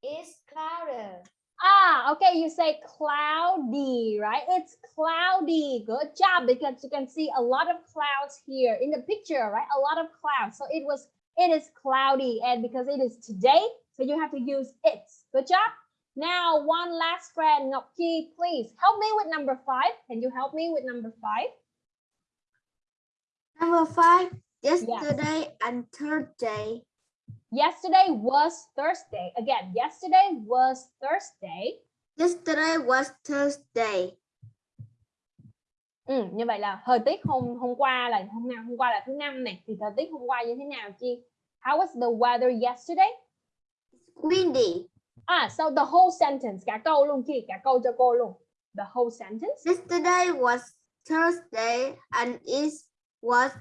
It's cloudy. ah, okay. You say cloudy, right? It's cloudy. Good job because you can see a lot of clouds here in the picture, right? A lot of clouds. So it was, it is cloudy, and because it is today, so you have to use it. Good job. Now, one last friend, Ngọc Chi, please help me with number five. Can you help me with number five? Number five. Yesterday and Thursday. Yesterday was Thursday. Again, yesterday was Thursday. Yesterday was Thursday. Ừ, như vậy là thời tiết hôm hôm qua là hôm nào hôm qua là thứ năm này thì thời tiết hôm qua như thế nào chi? How was the weather yesterday? Windy. À, so the whole sentence cả câu luôn chi, cả câu cho cô luôn. The whole sentence. Yesterday was Thursday and it was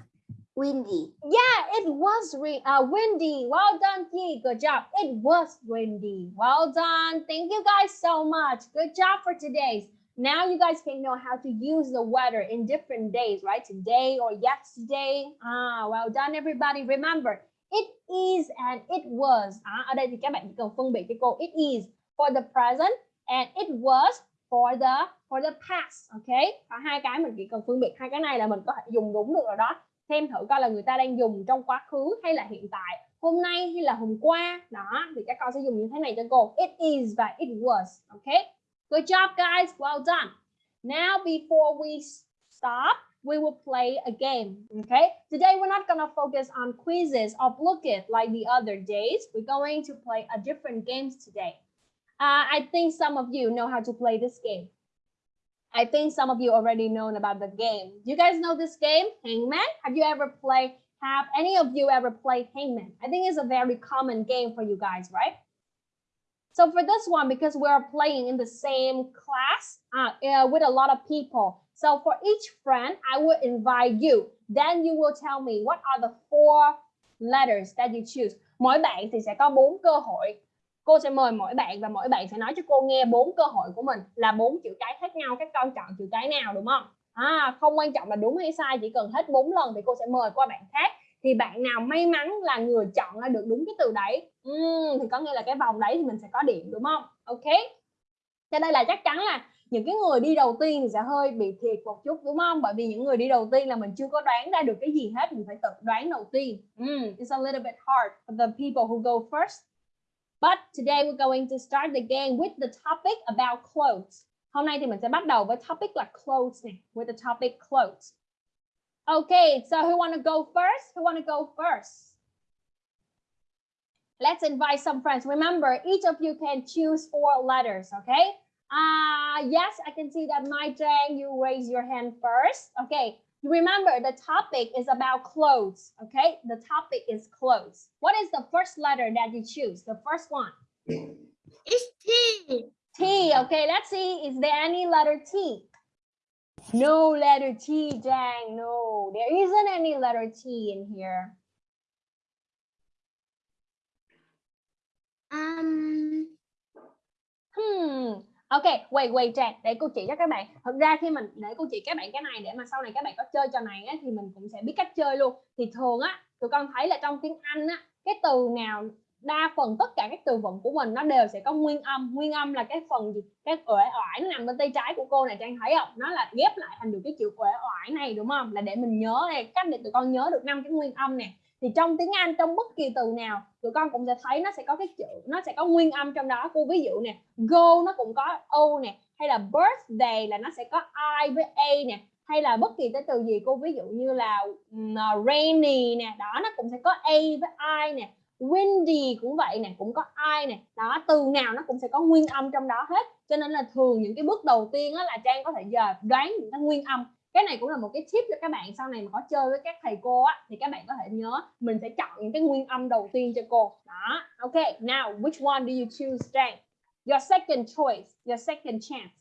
windy. Yeah, it was uh, windy. Well done, Ki. Good job. It was windy. Well done. Thank you guys so much. Good job for today's. Now you guys can know how to use the weather in different days, right? Today or yesterday. Ah, well done, everybody. Remember, it is and it was. À, ở đây thì các bạn chỉ cần phân biệt cho cô. It is for the present and it was for the for the past. Okay? Có hai cái mình chỉ cần phân biệt hai cái này là mình có thể dùng đúng được rồi đó xem thử coi là người ta đang dùng trong quá khứ hay là hiện tại hôm nay hay là hôm qua đó thì các con sẽ dùng như thế này cho cô it is và it was okay good job guys well done now before we stop we will play a game okay today we're not gonna focus on quizzes or look it like the other days we're going to play a different games today uh, I think some of you know how to play this game I think some of you already known about the game. You guys know this game, Hangman? Have you ever played? Have any of you ever played Hangman? I think it's a very common game for you guys, right? So for this one, because we're playing in the same class uh, uh, with a lot of people. So for each friend, I will invite you. Then you will tell me what are the four letters that you choose. Mỗi bạn thì sẽ có bốn cơ hội. Cô sẽ mời mỗi bạn và mỗi bạn sẽ nói cho cô nghe bốn cơ hội của mình là bốn chữ cái khác nhau các con chọn chữ cái nào đúng không? À, không quan trọng là đúng hay sai chỉ cần hết bốn lần thì cô sẽ mời qua bạn khác. Thì bạn nào may mắn là người chọn ra được đúng cái từ đấy. Uhm, thì có nghĩa là cái vòng đấy thì mình sẽ có điểm đúng không? Ok. Cho đây là chắc chắn là những cái người đi đầu tiên thì sẽ hơi bị thiệt một chút đúng không bởi vì những người đi đầu tiên là mình chưa có đoán ra được cái gì hết mình phải tự đoán đầu tiên mm, it's a little bit hard for the people who go first But today we're going to start the game with the topic about clothes. Hôm nay thì mình sẽ bắt đầu với topic là clothes này, with the topic clothes. Okay, so who want to go first? Who want to go first? Let's invite some friends. Remember, each of you can choose four letters, okay? Uh, yes, I can see that my Trang, you raise your hand first. Okay, you Remember, the topic is about clothes, okay? The topic is clothes. What is the first letter that you choose? The first one. It's T. T, okay, let's see. Is there any letter T? No letter T, Jang, no. There isn't any letter T in here. Um, Hmm, Ok, quay quay Trang, để cô chỉ cho các bạn. Thực ra khi mình để cô chỉ các bạn cái này để mà sau này các bạn có chơi trò này á, thì mình cũng sẽ biết cách chơi luôn. Thì thường á, tụi con thấy là trong tiếng Anh á, cái từ nào đa phần tất cả các từ vựng của mình nó đều sẽ có nguyên âm. Nguyên âm là cái phần gì? Cái uể oải nó nằm bên tay trái của cô này Trang thấy không? Nó là ghép lại thành được cái chữ uể oải này đúng không? Là để mình nhớ này, cách để tụi con nhớ được năm cái nguyên âm nè thì trong tiếng Anh trong bất kỳ từ nào tụi con cũng sẽ thấy nó sẽ có cái chữ nó sẽ có nguyên âm trong đó. Cô ví dụ nè go nó cũng có o nè hay là birthday là nó sẽ có i với a nè hay là bất kỳ cái từ gì cô ví dụ như là à, rainy nè đó nó cũng sẽ có a với i nè. Windy cũng vậy nè cũng có i nè. Đó từ nào nó cũng sẽ có nguyên âm trong đó hết. Cho nên là thường những cái bước đầu tiên á, là trang có thể giờ đoán những cái nguyên âm cái này cũng là một cái tip cho các bạn sau này mà có chơi với các thầy cô á thì các bạn có thể nhớ mình sẽ chọn những cái nguyên âm đầu tiên cho cô. Đó ok now which one do you choose Jane your second choice your second chance.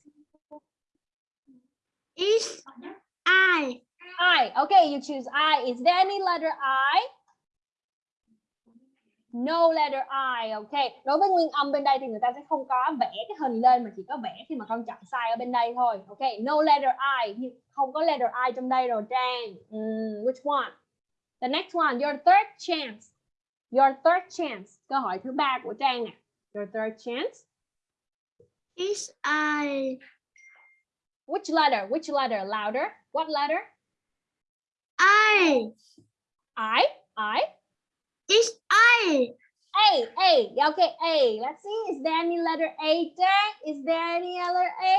It's I. I okay you choose I. Is there any letter I No letter I, ok. Đối với nguyên âm bên đây thì người ta sẽ không có vẽ cái hình lên mà chỉ có vẽ khi mà con chọn sai ở bên đây thôi. Ok, no letter I, nhưng không có letter I trong đây rồi Trang. Mm, which one? The next one, your third chance. Your third chance. Câu hỏi thứ ba của Trang nè. Your third chance. Is I Which letter? Which letter? Louder. What letter? I I. I. is I A. A. Okay, A. Let's see. Is there any letter A there? Is there any other A?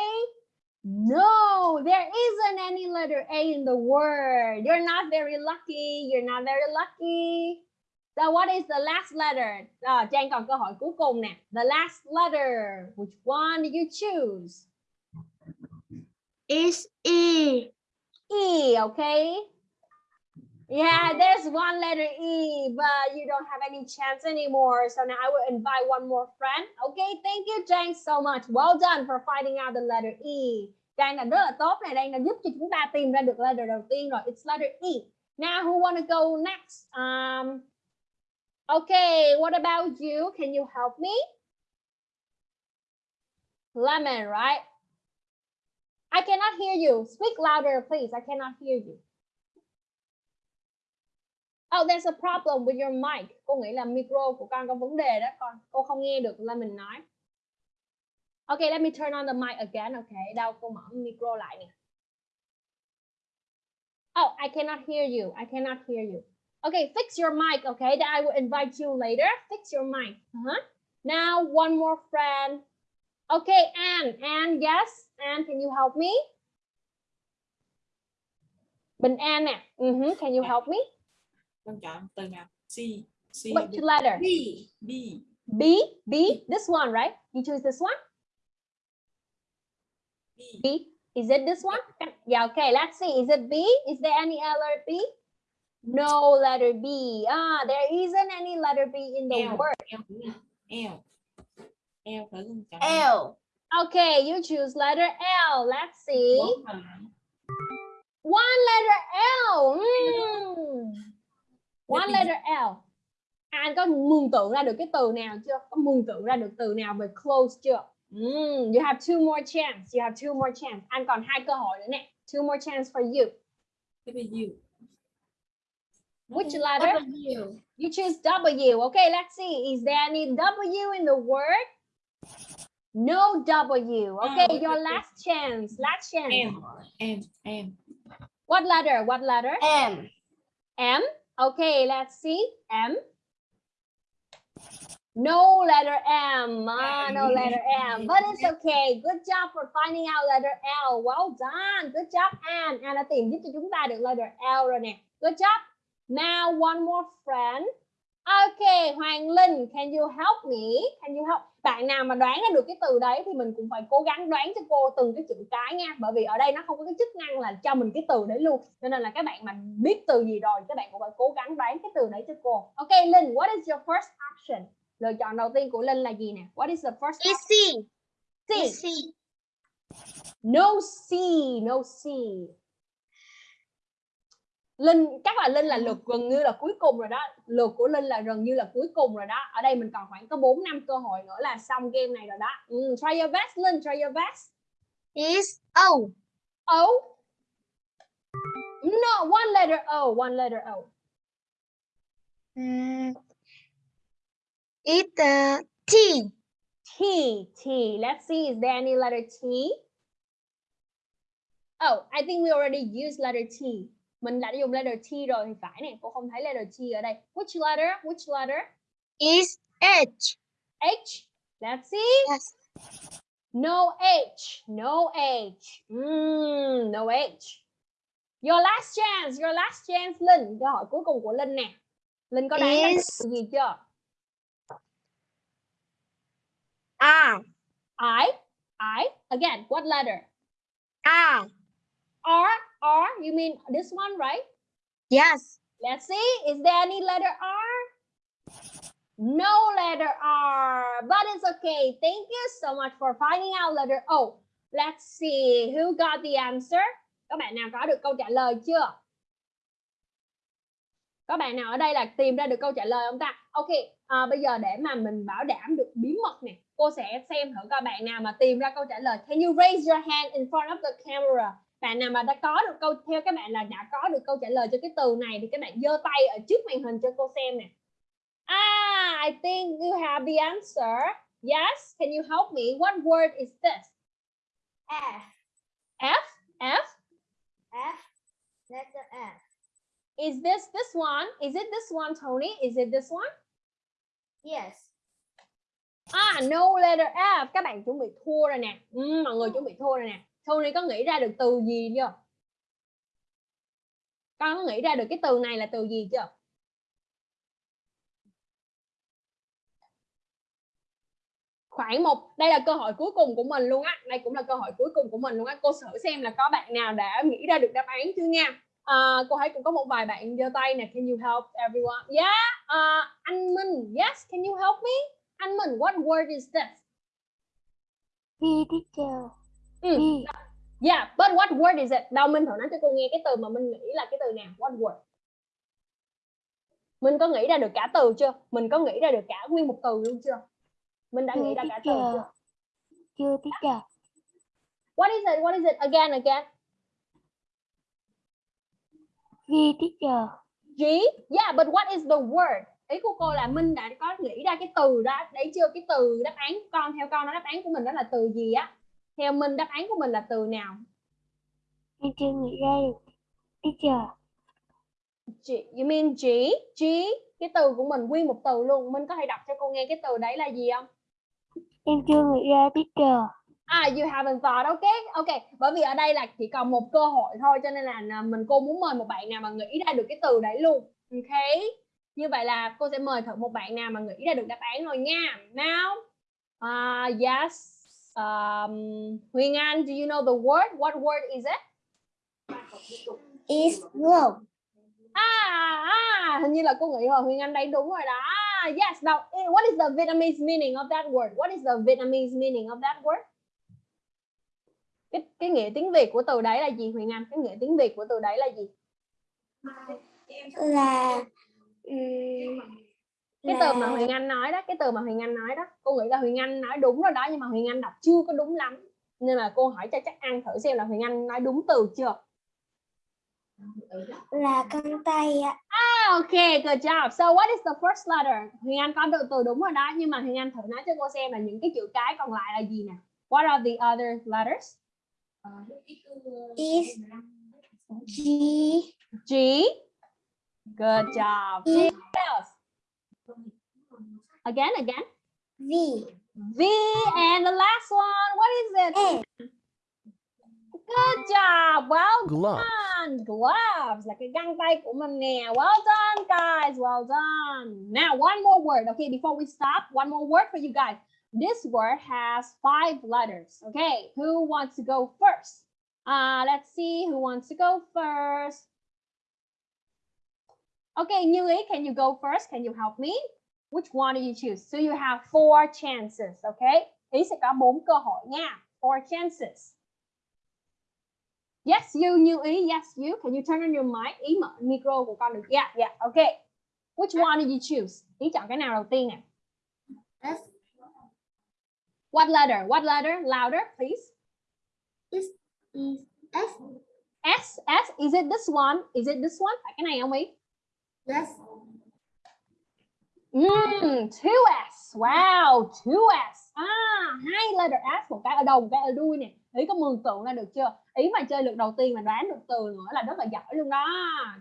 No, there isn't any letter A in the word. You're not very lucky. You're not very lucky. So what is the last letter? À, Trang còn câu hỏi cuối cùng nè. The last letter. Which one did you choose? is E E, okay? Yeah, there's one letter E, but you don't have any chance anymore. So now I will invite one more friend. Okay, thank you, Jane, so much. Well done for finding out the letter E. Jane là rất là tốt này, đang đã giúp cho chúng ta tìm ra được letter đầu tiên rồi. It's letter E. Now, who want to go next? Um, okay, what about you? Can you help me? Lemon, right? I cannot hear you. Speak louder, please. I cannot hear you. Oh, there's a problem with your mic. Cô nghĩ là micro của con có vấn đề đó con. Cô không nghe được là mình nói. Okay, let me turn on the mic again. Okay, đâu cô mở micro lại nè. Oh, I cannot hear you. I cannot hear you. Okay, fix your mic. Okay, then I will invite you later. Fix your mic. Uh-huh. Now, one more friend. Okay, Anne. Anne, yes. Anne, can you help me? Bình An nè. Uh-huh. Can you help me? Con chọn từ nào C C Which letter? B. B B. B. This one, right? You choose this one. B B. Is it this one? Yeah. Okay. Let's see. Is it B? Is there any other B? No letter B. Ah, there isn't any letter B in the L. word. L L L phải con chọn L. Okay, you choose letter L. Let's see. One letter L. Hmm. One letter L. Anh có mường tượng ra được cái từ nào chưa? Có mường tượng ra được từ nào về close chưa? Mm, you have two more chance. You have two more chance. Anh còn hai cơ hội nữa nè. Two more chance for you. W Which letter? W. You choose W. Okay, let's see. Is there any W in the word? No W. Okay, Oh, your last chance. Last chance. M M M What letter? What letter? M. M. Okay, let's see. M. No letter M. Ah, no letter M. But it's okay. Good job for finding out letter L. Well done. Good job, Anne. Anne đã tìm giúp cho chúng ta được letter L rồi nè. Good job. Now one more friend. Okay, Hoàng Linh, can you help me? Can you help? Bạn nào mà đoán ra được cái từ đấy thì mình cũng phải cố gắng đoán cho cô từng cái chữ cái nha. Bởi vì ở đây nó không có cái chức năng là cho mình cái từ đấy luôn. Cho nên là các bạn mà biết từ gì rồi, các bạn cũng phải cố gắng đoán cái từ đấy cho cô. Okay, Linh, what is your first option? Lựa chọn đầu tiên của Linh là gì nè? What is the first option? C C. C No C, no C. Linh chắc là Linh là lượt gần như là cuối cùng rồi đó. Lượt của Linh là gần như là cuối cùng rồi đó. Ở đây mình còn khoảng có 4 năm cơ hội nữa là xong game này rồi đó. Ừ, try your best Linh, try your best. is O O. No, one letter O, one letter O. Mm, it uh, T T, T. Let's see, is there any letter T? Oh, I think we already used letter T. Mình đã dùng letter T rồi thì phải nè. Cô không thấy letter T ở đây. Which letter? Which letter? is H H. Let's see. yes No H. No H. Mm, no H. Your last chance. Your last chance, Linh. Câu hỏi cuối cùng của Linh nè. Linh có đoán Is- từ gì chưa? R I. I. Again, what letter? R R. R. You mean this one, right? yes Let's see. Is there any letter R? No letter R, but it's okay. Thank you so much for finding out letter O. Let's see who got the answer. Các bạn nào có được câu trả lời chưa? có bạn nào ở đây là tìm ra được câu trả lời không ta ok à, bây giờ để mà mình bảo đảm được bí mật nè cô sẽ xem thử coi bạn nào mà tìm ra câu trả lời can you raise your hand in front of the camera bạn nào mà đã có được câu theo các bạn là đã có được câu trả lời cho cái từ này thì các bạn giơ tay ở trước màn hình cho cô xem nè. Ah I think you have the answer. Yes can you help me? What word is this? F. F? F? F letter F. Is this this one? Is it this one Tony? Is it this one? Yes. Ah, no letter F. Các bạn chuẩn bị thua rồi nè. Ừ, mọi người chuẩn bị thua rồi nè. Tony có nghĩ ra được từ gì chưa? Con có nghĩ ra được cái từ này là từ gì chưa? Khoảng một, đây là cơ hội cuối cùng của mình luôn á. Đây cũng là cơ hội cuối cùng của mình luôn á. Cô thử xem là có bạn nào đã nghĩ ra được đáp án chưa nha. uh, cô thấy cũng có một vài bạn giơ tay nè. Can you help everyone? Yeah, uh, anh Minh. Yes, can you help me? Anh Minh, what word is this? V teacher. Ừ. V. Yeah, but what word is it? Đâu Minh thử nói cho cô nghe cái từ mà Minh nghĩ là cái từ nào? What word? Minh có nghĩ ra được cả từ chưa? Mình có nghĩ ra được cả nguyên một từ luôn chưa? Minh đã nghĩ ra cả từ chưa? Chưa teacher. What is it? What is it? Again, again. V teacher. G. Yeah, but what is the word? Ý của cô là Minh đã có nghĩ ra cái từ đó. Đấy chưa? Cái từ đáp án con theo con nó đáp án của mình đó là từ gì á? Theo Minh đáp án của mình là từ nào? Em chưa nghĩ ra được. Teacher. G, you mean G? G, cái từ của mình nguyên một từ luôn. Minh có thể đọc cho cô nghe cái từ đấy là gì không? Em chưa nghĩ ra teacher. À, you haven't thought, ok, ok. Bởi vì ở đây là chỉ còn một cơ hội thôi, cho nên là là mình cô muốn mời một bạn nào mà nghĩ ra được cái từ đấy luôn, ok? Như vậy là cô sẽ mời thử một bạn nào mà nghĩ ra được đáp án thôi nha. Now, uh, yes, um, Huyền Anh, do you know the word? What word is it? is wrong À, à, hình như là cô nghĩ rồi, Huyền Anh đấy đúng rồi đó. Ah, yes, now, eh, what is the Vietnamese meaning of that word? What is the Vietnamese meaning of that word? Cái, cái nghĩa tiếng Việt của từ đấy là gì Huyền Anh? Cái nghĩa tiếng Việt của từ đấy là gì? là ừm, Cái là từ mà Huyền Anh nói đó, cái từ mà Huyền Anh nói đó. Cô nghĩ là Huyền Anh nói đúng rồi đó, nhưng mà Huyền Anh đọc chưa có đúng lắm. Nên là cô hỏi cho chắc ăn thử xem là Huyền Anh nói đúng từ chưa. là con tay ạ. Ah, okay, good job. So what is the first letter? Huyền Anh có được từ đúng rồi đó, nhưng mà Huyền Anh thử nói cho cô xem là những cái chữ cái còn lại là gì nè. What are the other letters? is G G. Good job. G. What else? Again, again. V V and the last one. What is it? A Good job. Well Glove. done. Gloves Like a găng tay của mình nè. Well done, guys. Well done. Now, one more word. Okay, before we stop, one more word for you guys. This word has five letters. Okay, who wants to go first? Uh, let's see who wants to go first. Okay, Như Ý, can you go first? Can you help me? Which one do you choose? So you have four chances, okay? Ý sẽ có bốn cơ hội nha. Four chances. Yes, you, Như Ý. Yes, you. Can you turn on your mic? Ý mở micro của con được. Yeah, yeah, okay. Which one did you choose? Ý chọn cái nào đầu tiên nè? S What letter? What letter? Louder, please. is is S S, S. Is it this one? Is it this one? Phải cái này không Ý? yes Mm, 2S. Wow, 2S. À, hai letter S, một cái ở đầu, một cái ở đuôi nè. Ý có mường tượng ra được chưa? Ý mà chơi lượt đầu tiên mà đoán được từ nữa là rất là giỏi luôn đó.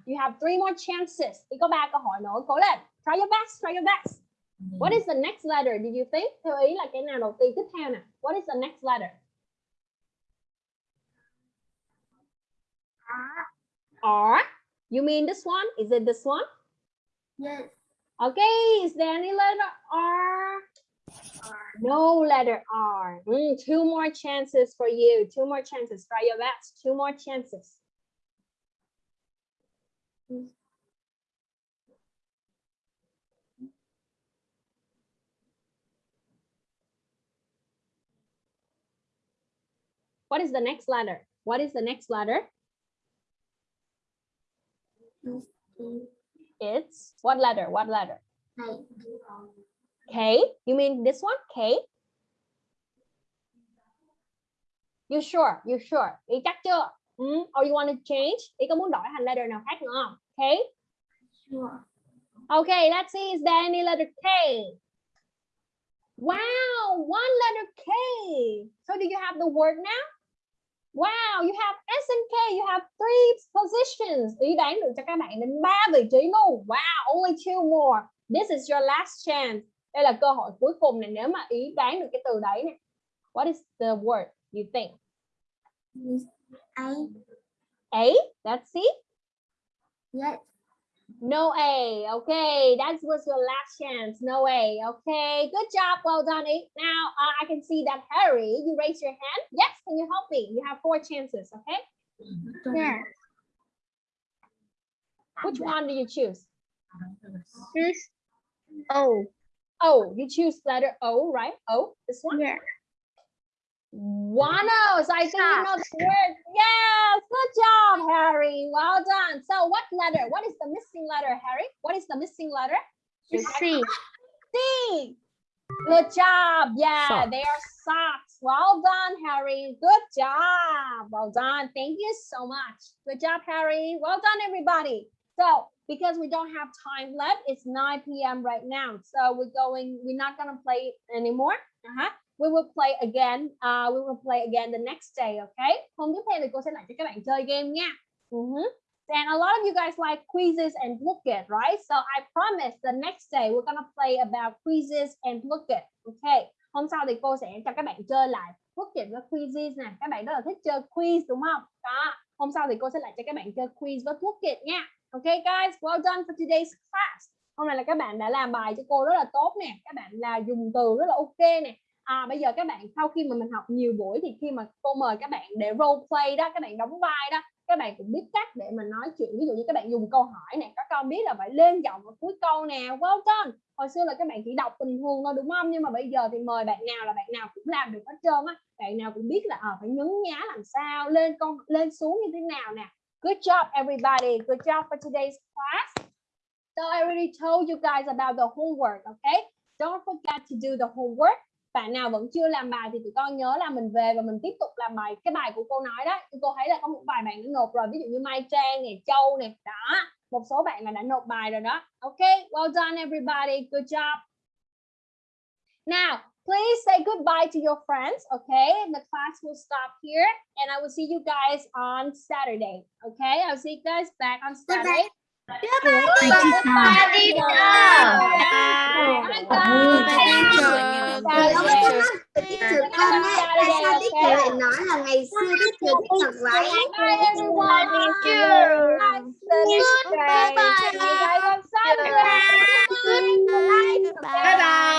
You have three more chances. Ý có ba cơ hội nữa. Cố lên. Try your best, try your best. What is the next letter? Did you think? Theo ý là cái nào đầu tiên tiếp theo nè? What is the next letter? R. You mean this one? Is it this one? yes Okay, is there any letter R? R. No letter R. Mm, two more chances for you. Two more chances. Try your best. Two more chances. What is the next letter? What is the next letter? It's what letter? What letter? K. You mean this one? K. You sure? You sure? Ý chắc chưa? Mm, or you want to change? Ý có muốn đổi thành letter nào khác nữa không? K. Sure. Okay, let's see. Is there any letter K? Wow, one letter K. So do you have the word now? Wow, you have S and K. You have three positions. Ý đoán được cho các bạn đến ba vị trí luôn. Wow, only two more. This is your last chance. Đây là cơ hội cuối cùng này nếu mà ý đoán được cái từ đấy này. What is the word you think? I A? Let's see. yes. No A. Okay, that was your last chance. No A. Okay, good job. Well done. Eight. Now uh, I can see that Harry, you raise your hand. Yes, can you help me? You have four chances. Okay. Yeah. Which one do you choose? This. Oh. Oh, you choose letter O, right? O, this one. Yeah. So I think you know the word. Yes, good job, Harry. Well done. So what letter? What is the missing letter, Harry? What is the missing letter? C. C. Good job. Yeah, Socks. they are socks. Well done, Harry. Good job. Well done. Thank you so much. Good job, Harry. Well done, everybody. So because we don't have time left, it's 9 p.m. right now. So we're going, we're not gonna play anymore. Uh-huh. We will play again. Uh, we will play again the next day, okay? Hôm tiếp theo thì cô sẽ lại cho các bạn chơi game nha. Mhm. And a lot of you guys like quizzes and look it, right? So I promise the next day we're gonna play about quizzes and look it. Okay. Hôm sau thì cô sẽ cho các bạn chơi lại look it với quizzes nè. Các bạn rất là thích chơi quiz đúng không? Đó. Hôm sau thì cô sẽ lại cho các bạn chơi quiz với look it nha. Okay guys, well done for today's class. Hôm nay là các bạn đã làm bài cho cô rất là tốt nè. Các bạn là dùng từ rất là ok nè. À, bây giờ các bạn sau khi mà mình học nhiều buổi thì khi mà cô mời các bạn để role play đó, các bạn đóng vai đó các bạn cũng biết cách để mà nói chuyện. Ví dụ như các bạn dùng câu hỏi nè các con biết là phải lên giọng ở cuối câu nè welcome. Hồi xưa là các bạn chỉ đọc bình thường thôi đúng không? Nhưng mà bây giờ thì mời bạn nào là bạn nào cũng làm được hết trơn á. Bạn nào cũng biết là à, phải nhấn nhá làm sao lên con lên xuống như thế nào nè. Good job everybody. Good job for today's class. So I already told you guys about the homework okay? Don't forget to do the homework bạn nào vẫn chưa làm bài thì tụi con nhớ là mình về và mình tiếp tục làm bài. Cái bài của cô nói đó cô thấy là có một vài bạn đã nộp rồi, ví dụ như Mai Trang này Châu này đó, một số bạn là đã nộp bài rồi đó. Ok, well done everybody, good job. Now, please say goodbye to your friends okay the class will stop here, and I will see you guys on Saturday okay I'll see you guys back on Saturday. Đức Thừa con ấy, tại sao Đức Thừa lại nói là ngày xưa Đức Thừa thích mặc váy? Bye bye. Bye bye.